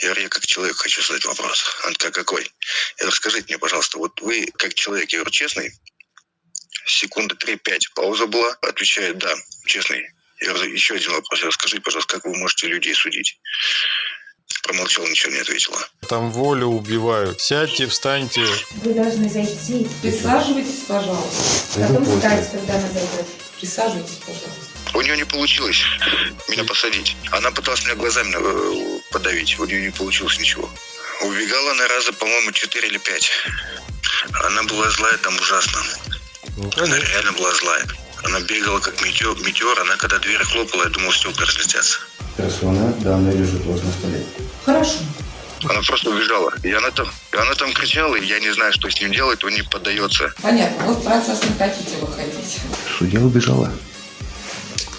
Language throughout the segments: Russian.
Я говорю, я как человек хочу задать вопрос. Она такая, какой? Я говорю, скажите мне, пожалуйста, вот вы как человек, я говорю, честный? Секунды 3-5 пауза была. Отвечает, да, честный. Я говорю, еще один вопрос. Я говорю, скажите, пожалуйста, как вы можете людей судить? Промолчал, ничего не ответила. Там волю убивают. Сядьте, встаньте. Вы должны зайти. Присаживайтесь, пожалуйста. Потом встать, когда она зайдет. Присаживайтесь, пожалуйста. У нее не получилось меня посадить. Она пыталась меня глазами э, подавить. У нее не получилось ничего. Убегала она раза, по-моему, 4 или 5. Она была злая там ужасно. Ну, Она реально была злая. Она бегала как метеор. метеор. Она когда дверь хлопала, я думал, стекла разлетятся. Персона данная лежит у вас на столе. Хорошо. Она просто убежала. И она там, и она там кричала, и я не знаю, что с ним делать, он не поддается. Понятно. Вы в процесс не хотите выходить. Судья убежала.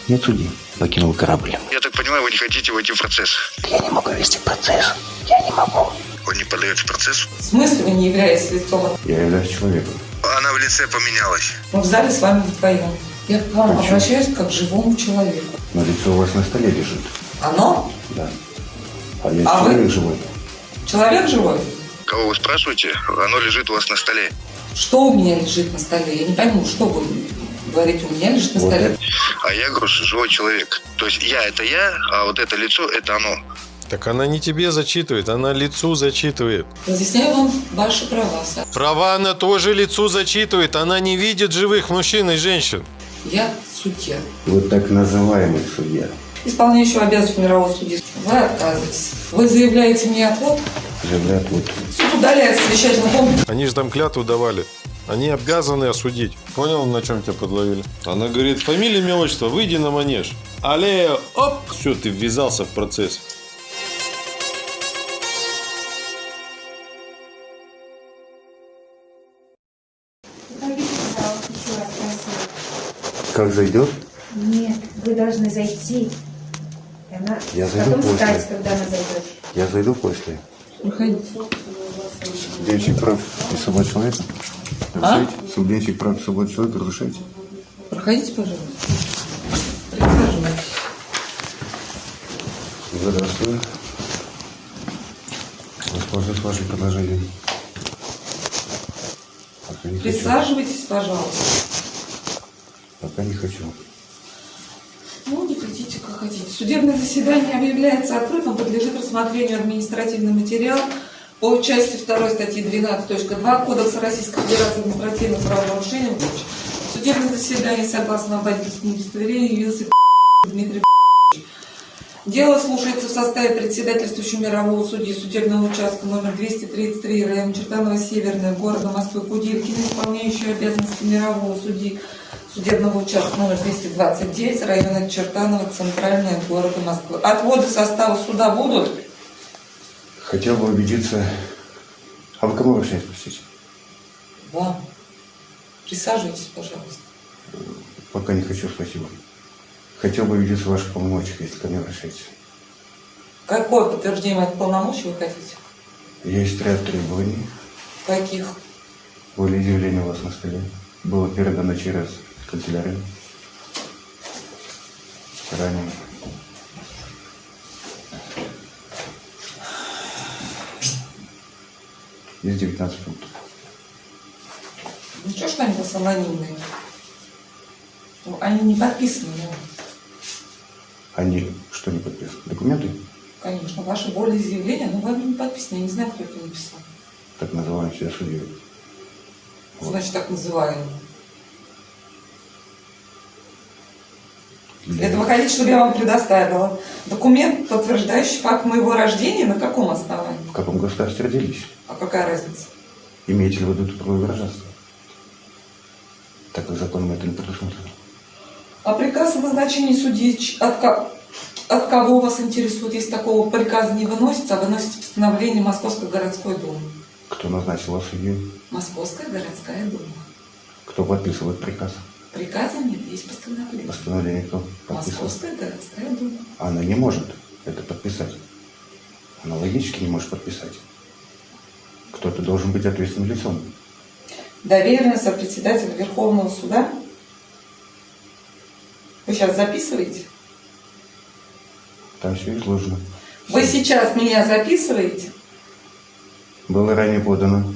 Нет судьи. Покинул корабль. Я так понимаю, вы не хотите войти в процесс. Я не могу вести процесс. Я не могу. Он не поддается процессу. В смысле вы не являетесь лицом? Я являюсь человеком. Она в лице поменялась. Мы в зале с вами вдвоем. Я к вам Почему? обращаюсь как к живому человеку. Но лицо у вас на столе лежит. Оно? Да. А я А вы? человек живой. Человек живой? Кого вы спрашиваете? Оно лежит у вас на столе. Что у меня лежит на столе? Я не пойму, что вы говорите, у меня лежит на Вот столе. А я говорю, живой человек. То есть я это я, а вот это лицо это оно. Так она не тебе зачитывает, она лицу зачитывает. Разъясняю вам ваши права. Са- Права она тоже лицу зачитывает. Она не видит живых мужчин и женщин. Я судья. Вы так называемый судья. Исполняющего обязанности мирового судьи. Вы отказываетесь. Вы заявляете мне отвод. Заявляют вот. Суд удаляет совещательный комплекс. Они же там клятву давали. Они обязаны осудить. Понял, на чем тебя подловили? Она говорит, фамилия, имя, отчество, выйди на манеж. Але, оп, все, ты ввязался в процесс. Как зайдет? Нет, вы должны зайти. Она... Я зайду Потом после. встать, когда она зайдет. Я зайду после. Проходите. Судебничек прав и свобод человека. А? Разрешайте? Судебничек прав и свобод человека разрешайте? Проходите, пожалуйста. Присаживайтесь. Здравствуй. Воспользуюсь вашим предложением. Пока не хочу. Присаживайтесь, пожалуйста. Пока не хочу. Ну, не хотите, как хотите. Судебное заседание объявляется открытым, подлежит рассмотрению административный материал по части 2 статьи 12.2 Кодекса Российской Федерации административных правонарушений. Судебное заседание, согласно водительскому удостоверению, явился Дмитрий Дело слушается в составе председательствующего мирового судьи судебного участка номер 233 район Чертанова Северная города Москвы Куделькина, исполняющего обязанности мирового судьи судебного участка номер 229 района Чертанова Центральная города Москвы. Отводы состава суда будут? Хотел бы убедиться... А вы кому обращаетесь, простите? Вам. Присаживайтесь, пожалуйста. Пока не хочу, спасибо. Хотел бы убедиться в ваших полномочиях, если ко мне обращаетесь. Какое подтверждение моих полномочий вы хотите? Есть ряд требований. Каких? Волеизъявление у вас на столе. Было передано через канцелярию. Ранее. Есть 19 пунктов. Ничего, что они у вас анонимные? Ну, Они не подписаны, ну, Они что не подписаны? Документы? конечно. Ваше волеизъявление, но вами не подписано. Я не знаю, кто это написал. Так называемые себя судьей. Значит, так называемые. Для- Это вы хотите, чтобы я вам предоставила документ, подтверждающий факт моего рождения, на каком основании? В каком государстве родились? А какая разница? Имеете ли вы тут правовое гражданство? Так как законом это не предусмотрено. А приказ о назначении судьи от, ко- от кого вас интересует? Если такого приказа не выносится, а выносится постановление Московской городской думы. Кто назначил вас судьей? Московская городская дума. Кто подписывает приказ? Приказа нет, есть постановление. Постановление кто подписывает? Московская городская дума. Она не может это подписать. Она логически не может подписать. Кто-то должен быть ответственным лицом. Доверенность от председателя Верховного суда. Вы сейчас записываете? Там все изложено. Вы сейчас меня записываете? Было ранее подано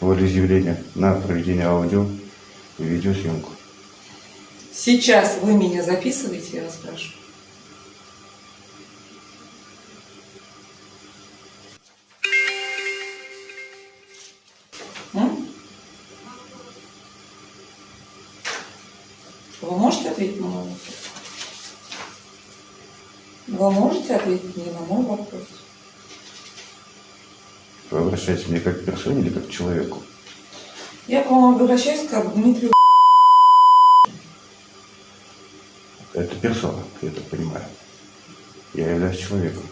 волеизъявление на проведение аудио и видеосъемку. Сейчас вы меня записываете, я вас спрашиваю. М? Вы можете ответить на мой вопрос? Вы можете ответить мне на мой вопрос? Вы обращаетесь мне как к персоне или как к человеку? Я к вам обращаюсь как к Дмитрию. Это персона, я так понимаю. Я являюсь человеком.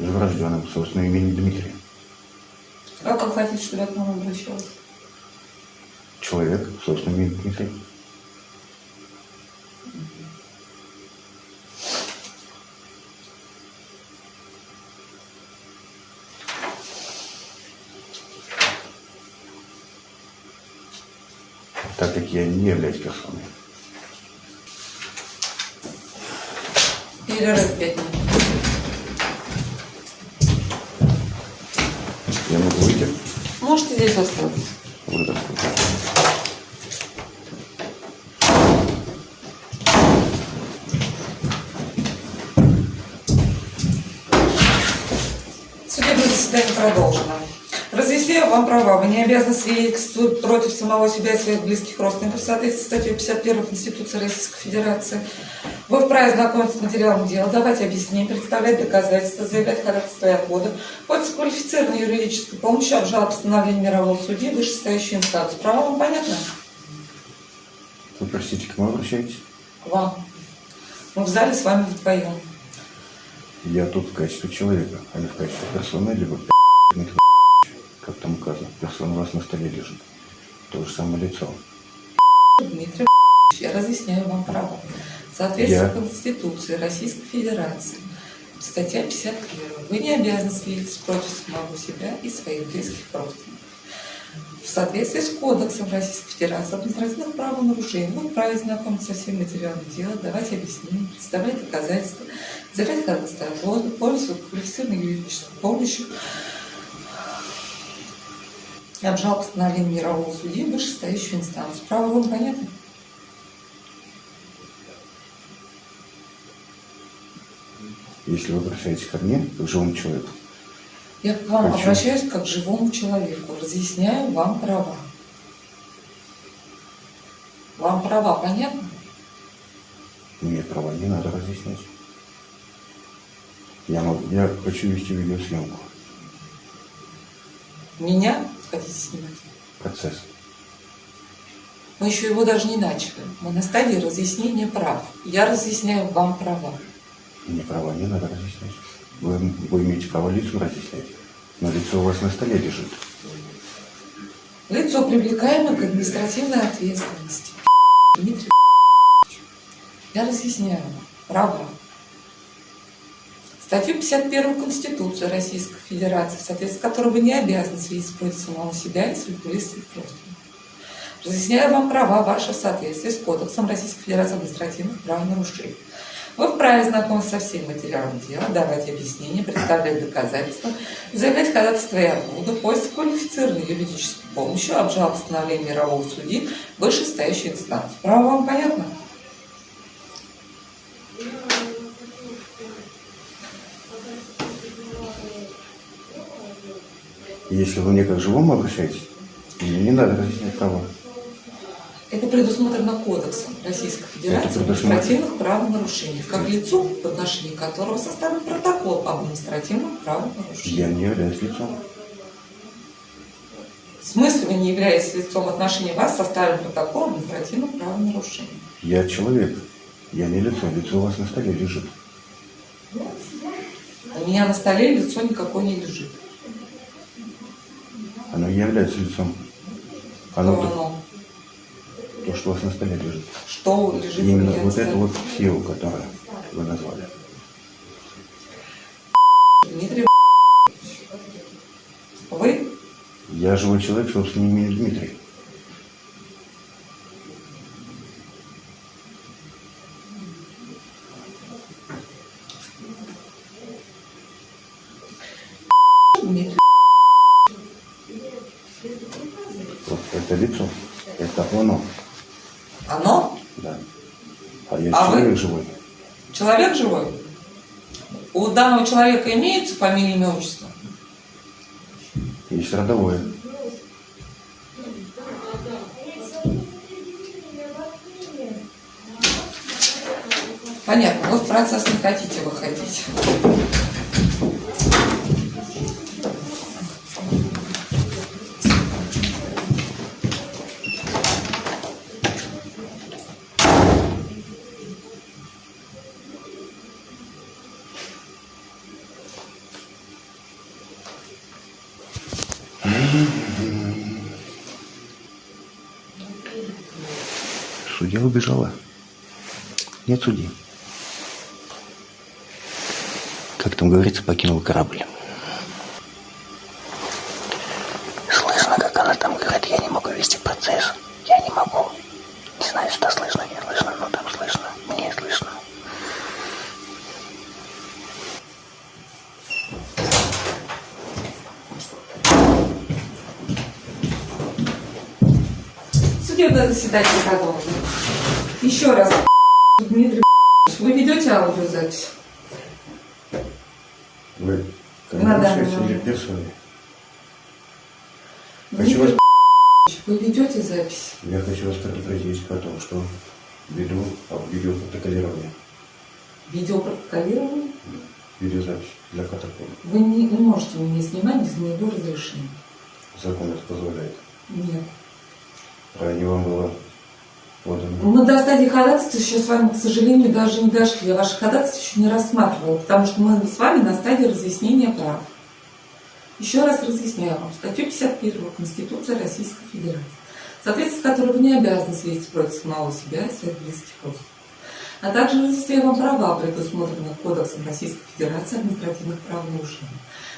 Живорожденным, собственным именем Дмитрий. Как вы хотите, чтобы я к вам обращалась? Человек, собственным именем Дмитрий. Так как я не являюсь персоной. Перерыв пять минут. Я могу выйти? Можете здесь остаться. Вот вот. Судебное заседание продолжено. Разъясняю вам права. Вы не обязаны свидетельствовать против самого себя и своих близких родственников в соответствии с статьей 51 Конституции Российской Федерации. Вы вправе знакомиться с материалом дела, давать объяснения, представлять доказательства, заявлять и отводы, пользоваться квалифицированной юридической помощью, обжаловать постановление мирового судьи, вышестоящую инстанцию. Права вам понятно? Вы простите, к кому обращаетесь? К вам. Мы в зале с вами вдвоем. Я тут в качестве человека, а не в качестве персоны, либо как там указано. Персона у вас на столе лежит. То же самое лицо. Дмитрий я разъясняю вам права. В соответствии Я- с Конституцией Российской Федерации, статья 51, вы не обязаны свидетельствовать против самого себя и своих близких родственников. В соответствии с Кодексом Российской Федерации административных правонарушений вы вправе знакомиться со всеми материалами дела, давать объяснения, представлять доказательства, заявлять ходатайство пользоваться квалифицированной юридической помощью, обжаловать постановление мирового судьи вышестоящую инстанцию. Право вам понятно? Если вы обращаетесь ко мне, как к живому человеку, Я к вам Почему? обращаюсь как к живому человеку, разъясняю вам права. Вам права понятно? мне права не надо разъяснять. Я, могу, я хочу вести видеосъемку. Меня хотите снимать? Процесс. Мы еще его даже не начали. Мы на стадии разъяснения прав. Я разъясняю вам права. Мне права не надо разъяснять. Вы, вы имеете право лицу разъяснять. Но лицо у вас на столе лежит. Лицо, привлекаемое к административной ответственности. Дмитрий я разъясняю вам права. Статью 51 Конституции Российской Федерации, в соответствии с которой вы не обязаны свидетельствовать самого себя и своих близких родственников. Разъясняю вам права ваши в соответствии с Кодексом Российской Федерации административных правонарушений. Вы вправе знакомиться со всеми материалами дела, давать объяснения, представлять доказательства, заявлять ходатайство и отводы, пользоваться квалифицированной юридической помощью, обжаловать постановление мирового судьи вышестоящей инстанции. Право вам понятно? Если вы мне как живому обращаетесь, мне не надо разъяснять права. Это предусмотрено Кодексом Российской Федерации предусмотрено. административных правонарушениях, как лицо, в отношении которого составлен протокол об административном правонарушении. Я не являюсь лицом. В смысле вы не являетесь лицом в отношении вас, составлен протокол об административном правонарушении? Я человек. Я не лицо. Лицо у вас на столе лежит. У меня на столе лицо никакое не лежит. Оно является лицом. Оно оно? То, что у вас на столе лежит. Что лежит Именно вот это вот сила, которую вы назвали. Дмитрий Вы Я живой человек, собственным именем Дмитрий. Дмитрий. Вот это лицо, это оно, Оно? да. А А вы? человек живой. Человек живой? У данного человека имеется фамилия, имя, отчество? Есть родовое. Понятно, вот в процесс не хотите выходить. Судья убежала. Нет судьи. Как там говорится, покинул корабль. Слышно, как она там говорит, я не могу вести процесс. Я не могу. Не знаю, что слышно, не слышно, но там слышно. Мне слышно. Судебное заседание продолжено. Еще раз, Дмитрий, вы ведете аудиозапись? Вы На данный комментируете или момент. персоне? Хочу вас, Дмитрий, вы ведете запись? я хочу вас предупредить о том, что веду а, видеопротоколирование, Видеопротоколирование? видеозапись для протокола. Вы не, не можете меня снимать без моего разрешения. Закон это позволяет. Нет. Ранее вам было подано. Мы до стадии ходатайства еще с вами, к сожалению, даже не дошли. Я ваше ходатайство еще не рассматривала, потому что мы с вами на стадии разъяснения прав. Еще раз разъясняю вам. Статью 51 Конституции Российской Федерации, в соответствии с которой вы не обязаны свидетельствовать самого себя и своих близких родственников. А также вам права, предусмотренные Кодексом Российской Федерации административных правонарушений.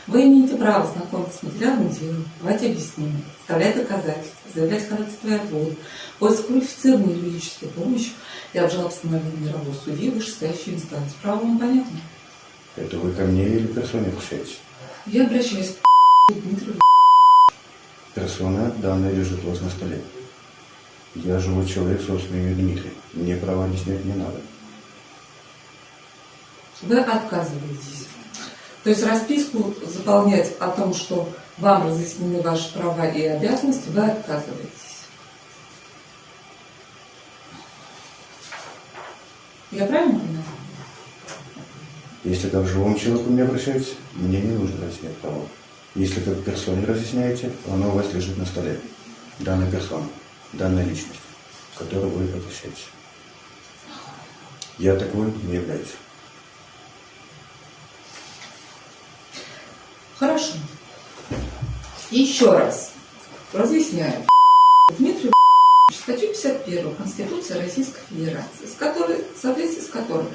Вы имеете право знакомиться с материалом дела, давать объяснения, представлять доказательства, заявлять ходатайство и отводы, поиск квалифицированной юридической помощи и обжаловать постановление мирового судьи вышестоящей инстанции. Право вам понятно? Это вы ко мне или персоне обращаетесь? Я обращаюсь к Дмитрию. Персона данная лежит у вас на столе. Я живой человек с собственным именем Дмитрий. Мне права объяснять не надо. Вы отказываетесь. То есть расписку заполнять о том, что вам разъяснены ваши права и обязанности, вы отказываетесь. Я правильно понимаю? Если к живому человеку мне обращаетесь, мне не нужно разъяснять права. Если к персоне разъясняете, оно у вас лежит на столе. Данная персона, данная личность, к которой вы обращаетесь. Я такой не являюсь. Хорошо. Еще раз разъясняю. Дмитрий статью 51 Конституции Российской Федерации, с которой, в соответствии с которой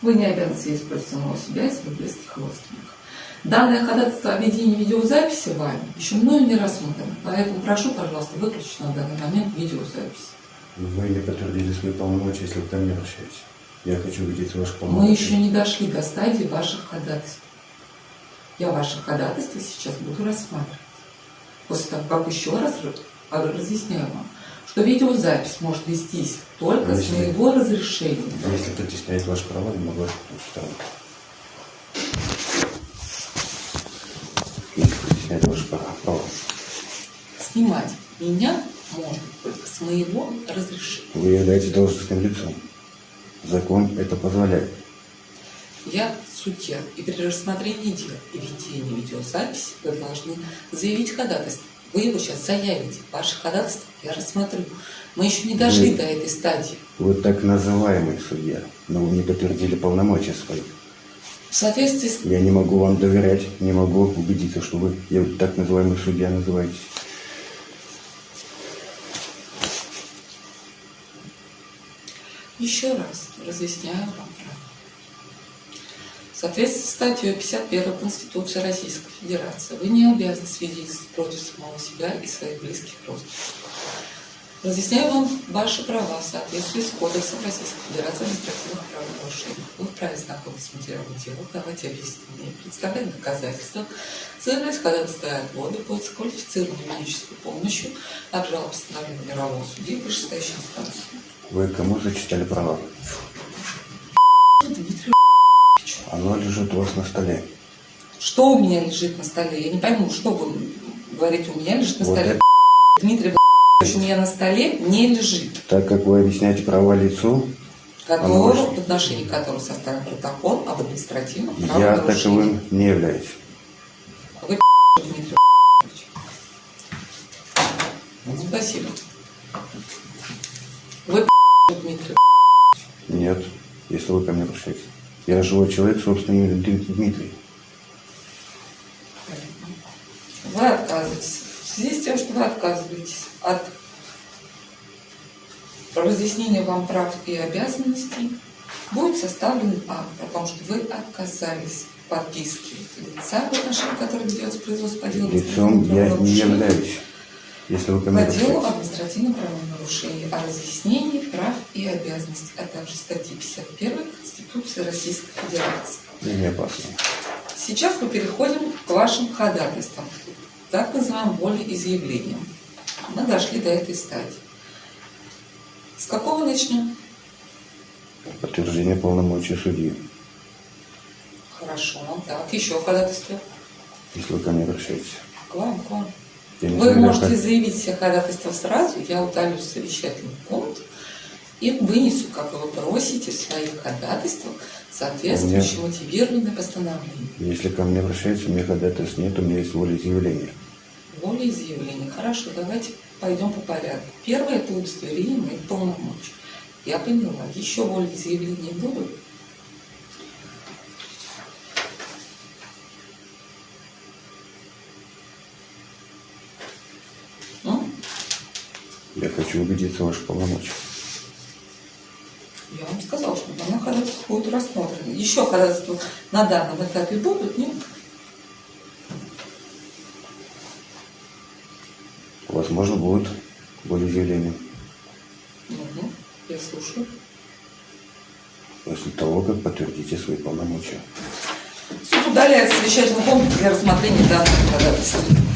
вы не обязаны свидетельствовать самого себя и своих близких родственников. Данное ходатайство о ведении видеозаписи вами еще мною не рассмотрено, поэтому прошу, пожалуйста, выключить на данный момент видеозапись. Вы не подтвердили свои полномочия, если вы ко мне обращаетесь. Я хочу видеть ваши Мы полномочия. еще не дошли до стадии ваших ходатайств. Я ваши ходатайства сейчас буду рассматривать. После того, как еще раз разъясняю вам, что видеозапись может вестись только с Если- моего разрешения. Если притесняет ваши права, я могу. Если ваши права. Снимать меня можно только с моего разрешения. Вы являетесь должностным лицом. Закон это позволяет. Я судья, и при рассмотрении дела и ведении видеозаписи вы должны заявить ходатайство. Вы его сейчас заявите. Ваше ходатайство я рассмотрю. Мы еще не дошли Вы- до этой стадии. Вы так называемый судья, но вы не подтвердили полномочия свои. В соответствии с Я не могу вам доверять, не могу убедиться, что вы я так называемый судья называетесь. Еще раз разъясняю вам соответствии с статьей 51 Конституции Российской Федерации вы не обязаны свидетельствовать против самого себя и своих близких родственников. Разъясняю вам ваши права в соответствии с Кодексом Российской Федерации административных правонарушений. Вы вправе знакомиться с материалом дела, давать объяснения, представлять доказательства, заявлять ходатайство отводы, пользоваться квалифицированной юридической помощью, обжаловать постановление мирового судьи вышестоящей инстанции. Вы кому зачитали права? Дмитрий Оно лежит у вас на столе. Что у меня лежит на столе? Я не пойму, что вы говорите, у меня лежит на Вот столе. это. Дмитрий у меня на столе не лежит, Так как вы объясняете права лицу, которого, может. в отношении которого составлен протокол об административном я таковым не являюсь. Вы Дмитрий Спасибо. Вы Дмитрий Нет, если вы ко мне обращаетесь. Я живой человек, собственно, имя Дмитрий. Вы отказываетесь. В связи с тем, что вы отказываетесь от разъяснения вам прав и обязанностей, будет составлен акт о том, что вы отказались в подписке лица, в отношении которого ведется производство по делу Лицом я не являюсь. Если вы по делу административном правонарушении, о разъяснении прав и обязанностей, а также статьи 51 Конституции Российской Федерации. Не опасно. Сейчас мы переходим к вашим ходатайствам, так называемым волеизъявлениям. Мы дошли до этой стадии. С какого начнем? Подтверждение полномочий судьи. Хорошо. Так, еще ходатайство. Если вы ко мне обращаетесь. К вам, к вам. Вы можете как- заявить все ходатайства сразу, я удалю совещательный пункт и вынесу, как вы просите, в своих ходатайствах соответствующее мотивированное постановление. Если ко мне обращаются, у меня ходатайств нет, у меня есть волеизъявление. Волеизъявление. Хорошо, давайте пойдем по порядку. Первое – это удостоверение моих полномочий. Я поняла. Еще волеизъявления будут? Хочу убедиться в ваших полномочиях. я вам сказала, что данное ходатайство будет рассмотрено. Еще ходатайства на данном этапе будут? Нет? Возможно, будет волеизъявление. Угу. Я слушаю. После того, как подтвердите свои полномочия. Суд удаляет совещательный пункт для рассмотрения данного ходатайства.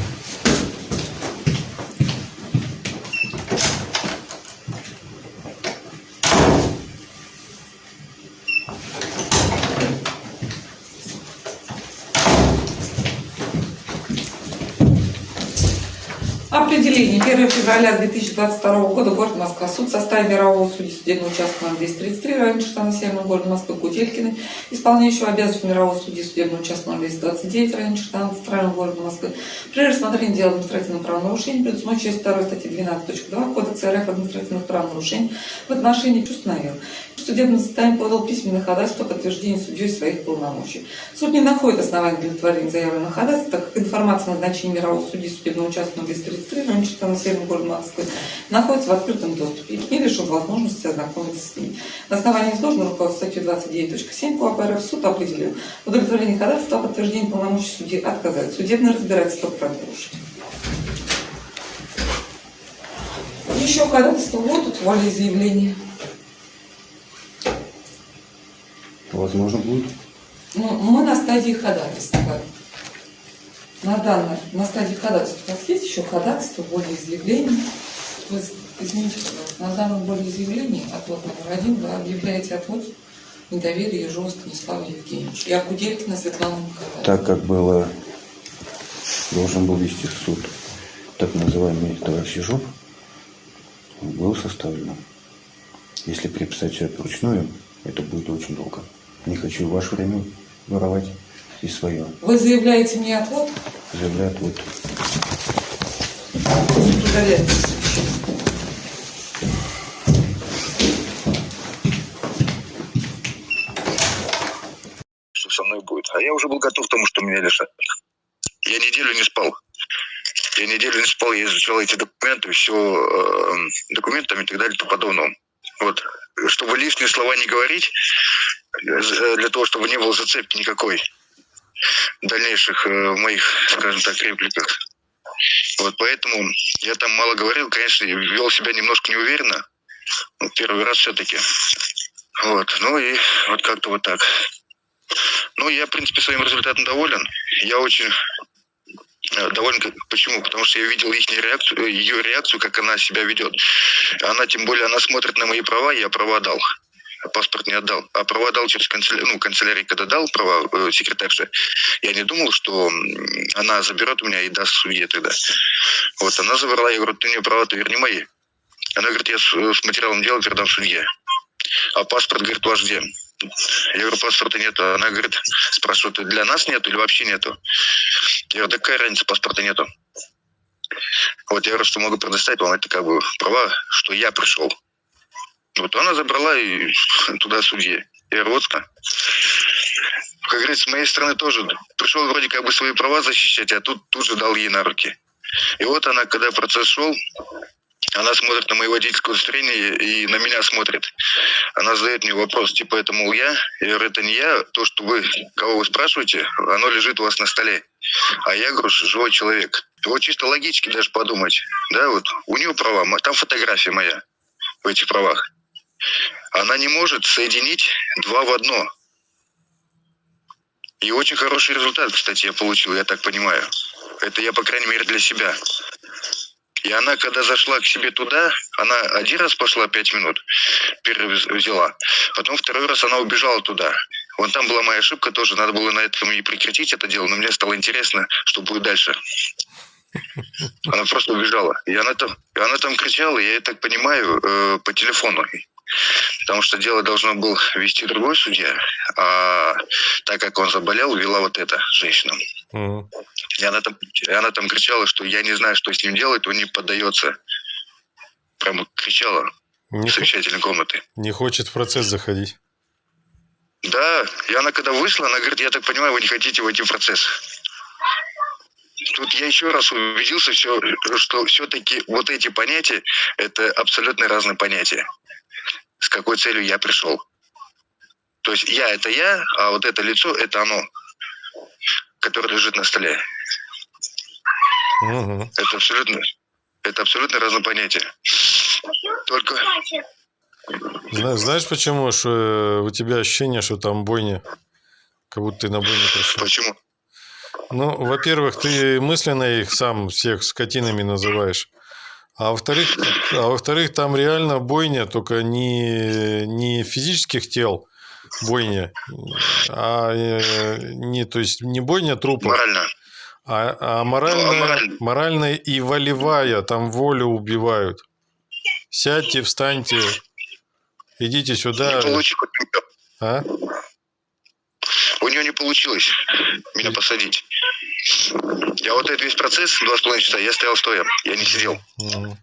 Определение. 1 февраля 2022 года. Город Москва. Суд в составе мирового судьи судебного участка номер 233 район Чертана Северного города Москвы Кутелькиной, исполняющего обязанности мирового судьи судебного участка номер 229 район Чертана Центрального города Москвы. При рассмотрении дела административного правонарушения предусмотрено часть 2 статьи 12.2 Кодекса РФ административных правонарушений в отношении установил. В судебном заседании подал письменное ходатайство о подтверждении судьей своих полномочий. Суд не находит оснований для удовлетворения заявленного ходатайства, так как информация о назначении мирового судьи судебного участка номер 233 Чертана Северного города Москвы находится в открытом доступе и лишен возможности ознакомиться с ней. На основании изложенного руководства статьи 29.7 КОАП РФ суд определил удовлетворение ходатайства о подтверждении полномочий судьи отказать. Судебное разбирательство продолжить. Еще ходатайства будут, волеизъявления. Возможно, будет. Ну, мы на стадии ходатайства. На данной, на стадии ходатайства. У вас есть еще ходатайство, волеизъявление? Вы, извините, на данном волеизъявлении, отвод номер один, вы объявляете отвод недоверия Ежову Станиславу Евгеньевичу. Я Куделькина Светлана Николаевна. Так как было, должен был вести суд так называемый товарищ Ежов, был составлено. Если переписать все это вручную, это будет очень долго. Не хочу ваше время воровать и свое. Вы заявляете мне отвод, удаляется совещание. что со мной будет. А я уже был готов к тому, что меня лишат. Я неделю не спал. Я неделю не спал, я изучал эти документы, все э, документами и так далее и тому подобное. Вот. Чтобы лишние слова не говорить, э, для того, чтобы не было зацепки никакой дальнейших э, моих, скажем так, репликах. Вот поэтому я там мало говорил, конечно, вел себя немножко неуверенно. Ну, первый раз все-таки. Вот, ну и вот как-то вот так. Ну, я, в принципе, своим результатом доволен. Я очень э, доволен. Почему? Потому что я видел их реакцию, ее реакцию, как она себя ведет. Она, тем более, она смотрит на мои права, я права дал. Паспорт не отдал. А права дал через канцелярию, ну, канцелярий, когда дал права э, секретарше, я не думал, что она заберет у меня и даст судье тогда. Вот, она забрала, я говорю, ты мне права, ты верни мои. Она говорит, я с, с материалом дела передам судье. А паспорт, говорит, ваш где? Я говорю, паспорта нет. Она говорит, спрашивает, для нас нету или вообще нету? Я говорю, да какая разница, паспорта нету. Вот я говорю, что могу предоставить вам это как бы права, что я пришел. Вот она забрала и туда судье. Ирвотска. Как говорится, с моей стороны тоже пришел вроде как бы свои права защищать, а тут тут же дал ей на руки. И вот она, когда процесс шел, она смотрит на мое водительское удостоверение и на меня смотрит. Она задает мне вопрос, типа, это, мол, я? Я говорю, это не я. То, что вы, кого вы спрашиваете, оно лежит у вас на столе. А я говорю, живой человек. Вот чисто логически даже подумать. Да, вот у нее права, там фотография моя в этих правах. Она не может соединить два в одно. И очень хороший результат, кстати, я получил, я так понимаю. Это я, по крайней мере, для себя. И она, когда зашла к себе туда, она один раз пошла пять минут, взяла. Потом второй раз она убежала туда. Вон там была моя ошибка тоже, надо было на этом и прекратить это дело, но мне стало интересно, что будет дальше. Она просто убежала. И она там, и она там кричала, я так понимаю, э, по телефону. Потому что дело должно был вести другой судья, а так как он заболел, вела вот эта женщина. Мгм. И она там, и она там кричала, что я не знаю, что с ним делать, он не поддается. Прямо кричала Не, совещательной комнаты. не хочет в процесс заходить. Да, и она когда вышла, она говорит, я так понимаю, вы не хотите войти в процесс. Тут я еще раз убедился, все, что все-таки вот эти понятия, это абсолютно разные понятия. С какой целью я пришел. То есть я это я, а вот это лицо это оно, которое лежит на столе. Мгм. Это абсолютно, это абсолютно разные понятия. Только Зна- Знаешь почему? Что э, у тебя ощущение, что там бойня? Как будто ты на бойню пришел. почему? Ну, во-первых, ты мысленно их сам всех скотинами называешь. А во-вторых, а во-вторых, там реально бойня, только не, не физических тел бойня, а э, не, то есть не бойня трупов, Морально. а, а Ну, а моральная, мораль- моральная и волевая, там волю убивают. Сядьте, встаньте, идите сюда. Не получилось. А? У нее не получилось меня посадить. Я вот этот весь процесс, два с половиной часа, я стоял стоя, я не сидел. Мгм.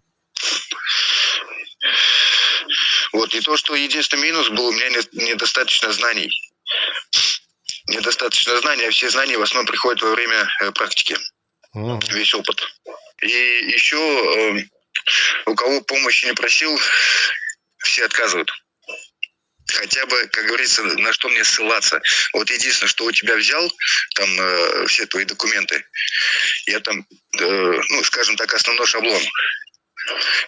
Вот, и то, что единственный минус был, у меня не- недостаточно знаний. Недостаточно знаний, а все знания в основном приходят во время э, практики, Мгм. весь опыт. И еще э, у кого помощи не просил, все отказывают. Хотя бы, как говорится, на что мне ссылаться. Вот единственное, что у тебя взял, там э, все твои документы, я там, э, ну, скажем так, основной шаблон.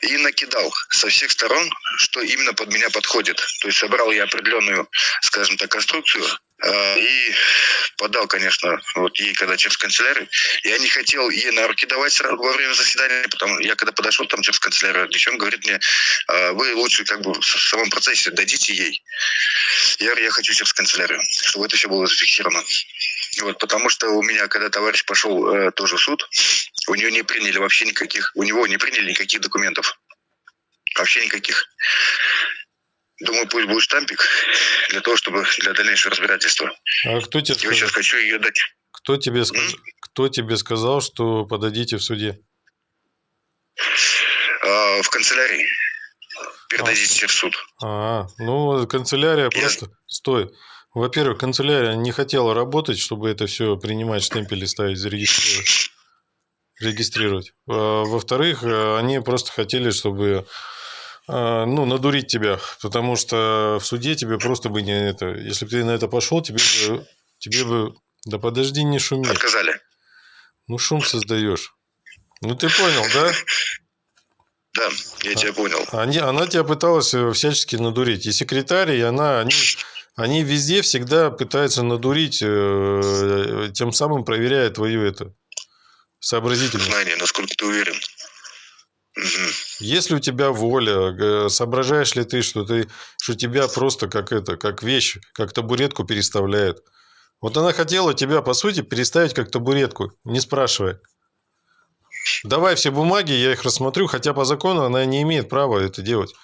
И накидал со всех сторон, что именно под меня подходит. То есть собрал я определенную, скажем так, конструкцию и подал, конечно, вот ей, когда через канцелярию. Я не хотел ей на руки давать сразу во время заседания, потому я когда подошел там через канцелярию, девчонка говорит мне, «А вы лучше как бы в самом процессе дадите ей. Я говорю, я хочу через канцелярию, чтобы это все было зафиксировано. Вот, потому что у меня, когда товарищ пошел э, тоже в суд, у нее не приняли вообще никаких, у него не приняли никаких документов. Вообще никаких. Думаю, пусть будет штампик для того, чтобы для дальнейшего разбирательства. А кто тебе, Я сейчас хочу ее дать. кто, тебе сказ- кто тебе сказал, что подадите в суде? А, в канцелярии. Передадите в суд. А, ну, канцелярия Я- просто... Стой. Во-первых, канцелярия не хотела работать, чтобы это все принимать, штемпели ставить, зарегистрировать. Регистрировать. А, Во-вторых, э, они просто хотели, чтобы ну, надурить тебя, потому что в суде тебе просто бы не это... Если бы ты на это пошел, тебе бы... Тебе бы... Да подожди, не шуми. Отказали. Ну, шум создаешь. Ну ты понял, да? Да, я тебя понял. Они, она тебя пыталась э, всячески надурить. И секретарь, и она, они, они везде всегда пытаются надурить, э, тем самым проверяя твою это сообразительность. Знание, насколько ты уверен. Мгм. Есть ли у тебя воля, соображаешь ли ты, что ты, что тебя просто как это, как вещь, как табуретку переставляет? Вот она хотела тебя, по сути, переставить как табуретку, не спрашивая. Давай все бумаги, я их рассмотрю, хотя по закону она не имеет права это делать.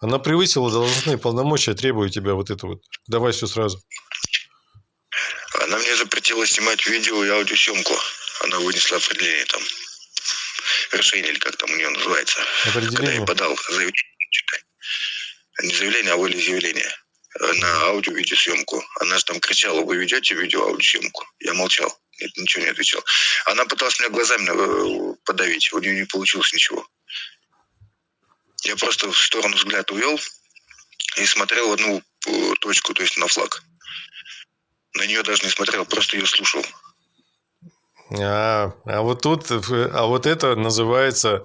Она превысила должностные полномочия, требуя тебя вот это вот. Давай все сразу. Она мне запретила снимать видео и аудиосъемку. Она вынесла определение там. Решение, или как там у нее называется. Когда я подал заявление, не заявление, а волеизъявление э, на аудио-видеосъемку. Она же там кричала, вы ведете видео-аудиосъемку? Я молчал, нет, ничего не отвечал. Она пыталась меня глазами э, подавить, у нее не получилось ничего. Я просто в сторону взгляд увел и смотрел в одну э, точку, то есть на флаг. На нее даже не смотрел, просто ее слушал. А, а вот тут, а вот это называется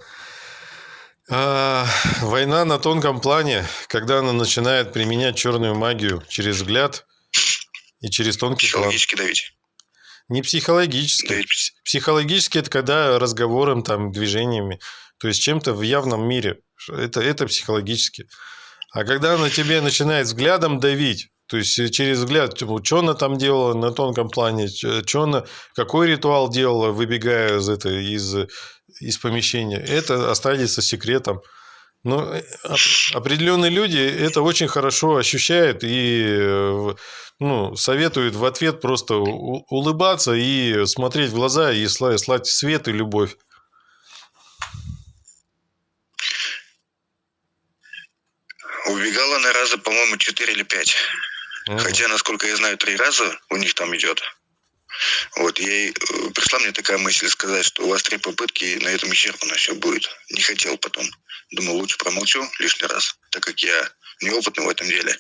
а, война на тонком плане, когда она начинает применять черную магию через взгляд и через тонкий план. Психологически давить. Не психологически. Давить. Пс- Психологически это когда разговором, там, движениями, то есть чем-то в явном мире. Это, это психологически. А когда она тебе начинает взглядом давить, то есть э, через взгляд, что она там делала на тонком плане, что она, какой ритуал делала, выбегая из, это, из, из помещения, это останется секретом. Но э, оп- определенные люди это очень хорошо ощущают и э, ну, советуют в ответ просто улыбаться и смотреть в глаза и сла- слать свет и любовь. Убегала она раза, по-моему, 4 или 5. Мгм. Хотя, насколько я знаю, три раза у них там идет. Вот, ей э, пришла мне такая мысль сказать, что у вас три попытки, и на этом исчерпано все будет. Не хотел потом. Думал, лучше промолчу лишний раз, так как я неопытный в этом деле.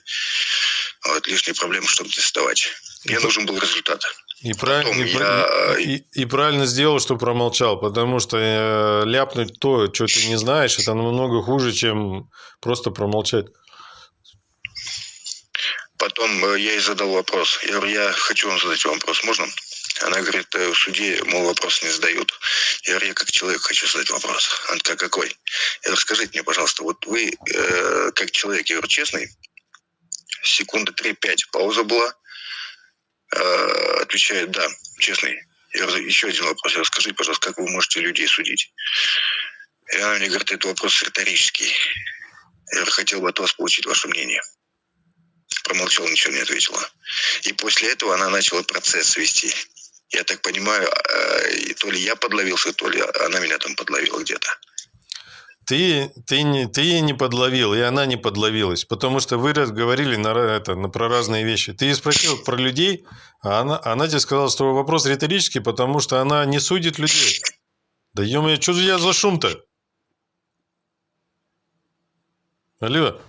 Вот, лишние проблемы, чтобы не создавать. Мне нужен был результат. И, правильно, Потом и, я- и- и правильно сделал, что промолчал, потому что э, ляпнуть то, что ты не знаешь, это намного хуже, чем просто промолчать. Потом э, я ей задал вопрос. Я говорю, я хочу вам задать вопрос, можно? Она говорит, «Э, в суде, мол, вопрос не задают. Я говорю, я как человек хочу задать вопрос. Она такая, какой? Я говорю, скажите мне, пожалуйста, вот вы э, как человек, я говорю, честный, секунды 3-5 пауза была, Э, отвечает, да, честный. Я говорю, еще один вопрос. Я говорю, скажите, пожалуйста, как вы можете людей судить? И она мне говорит, это вопрос риторический. Я говорю, хотел бы от вас получить ваше мнение промолчала, ничего не ответила. И после этого она начала процесс вести. Я так понимаю, э, то ли я подловился, то ли она меня там подловила где-то. Ты, ты, не, ты не подловил, и она не подловилась, потому что вы говорили на, это, на, про разные вещи. Ты спросил про людей, а она, она тебе сказала, что вопрос риторический, потому что она не судит людей. Да ё что я за шум-то? Алло,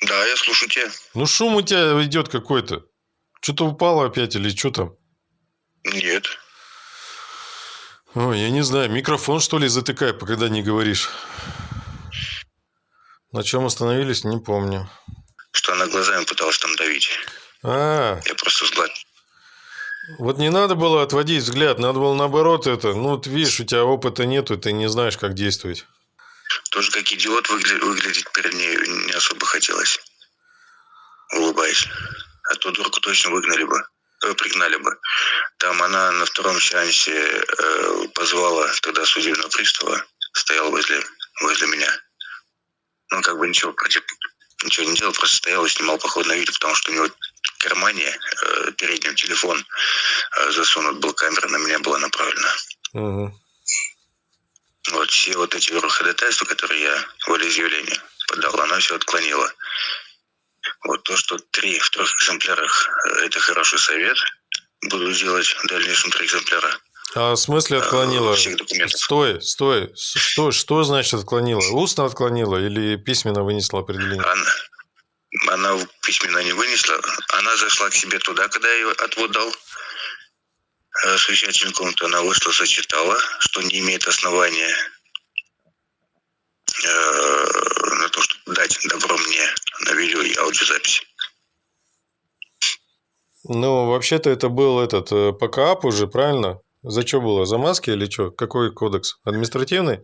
Да, я слушаю тебя. ну шум у тебя идет какой-то. Что-то упало опять или что там? Нет. Ой, я не знаю, микрофон что ли затыкай, когда не говоришь. На чем остановились, не помню. Что она глазами пыталась там давить. А, Я просто взгляд. вот не надо было отводить взгляд, надо было наоборот это. Ну, вот видишь, у тебя опыта нету, ты не знаешь, как действовать. Тоже как идиот выгля- выглядеть перед ней не особо хотелось. Улыбаясь. А то дурку точно выгнали бы. э, пригнали бы. Там она на втором сеансе э, позвала тогда судебного пристава, стоял возле, возле меня. Ну, как бы ничего против, ничего не делал, просто стоял и снимал походное видео, потому что у него в кармане э, переднем телефон э, засунут был, камера на меня была направлена. Мгм. Вот все вот эти ходатайства, которые я волеизъявление подал, она все отклонила. Вот то, что три в трех экземплярах э, это хороший совет. Буду делать в дальнейшем три экземпляра. А в смысле отклонила? Э, всех документов. Стой, стой. Что, что значит отклонила? Устно отклонила или письменно вынесла определение? Она, она письменно не вынесла. Она зашла к себе туда, когда я ее отвод дал. Э, совещательной комнаты, она вышла, зачитала, что не имеет основания э, на то, чтобы дать добро мне на видео и аудиозапись. Ну, вообще-то это был этот э, ПКАП уже, правильно? За что было? За маски или что? Какой кодекс? Административный?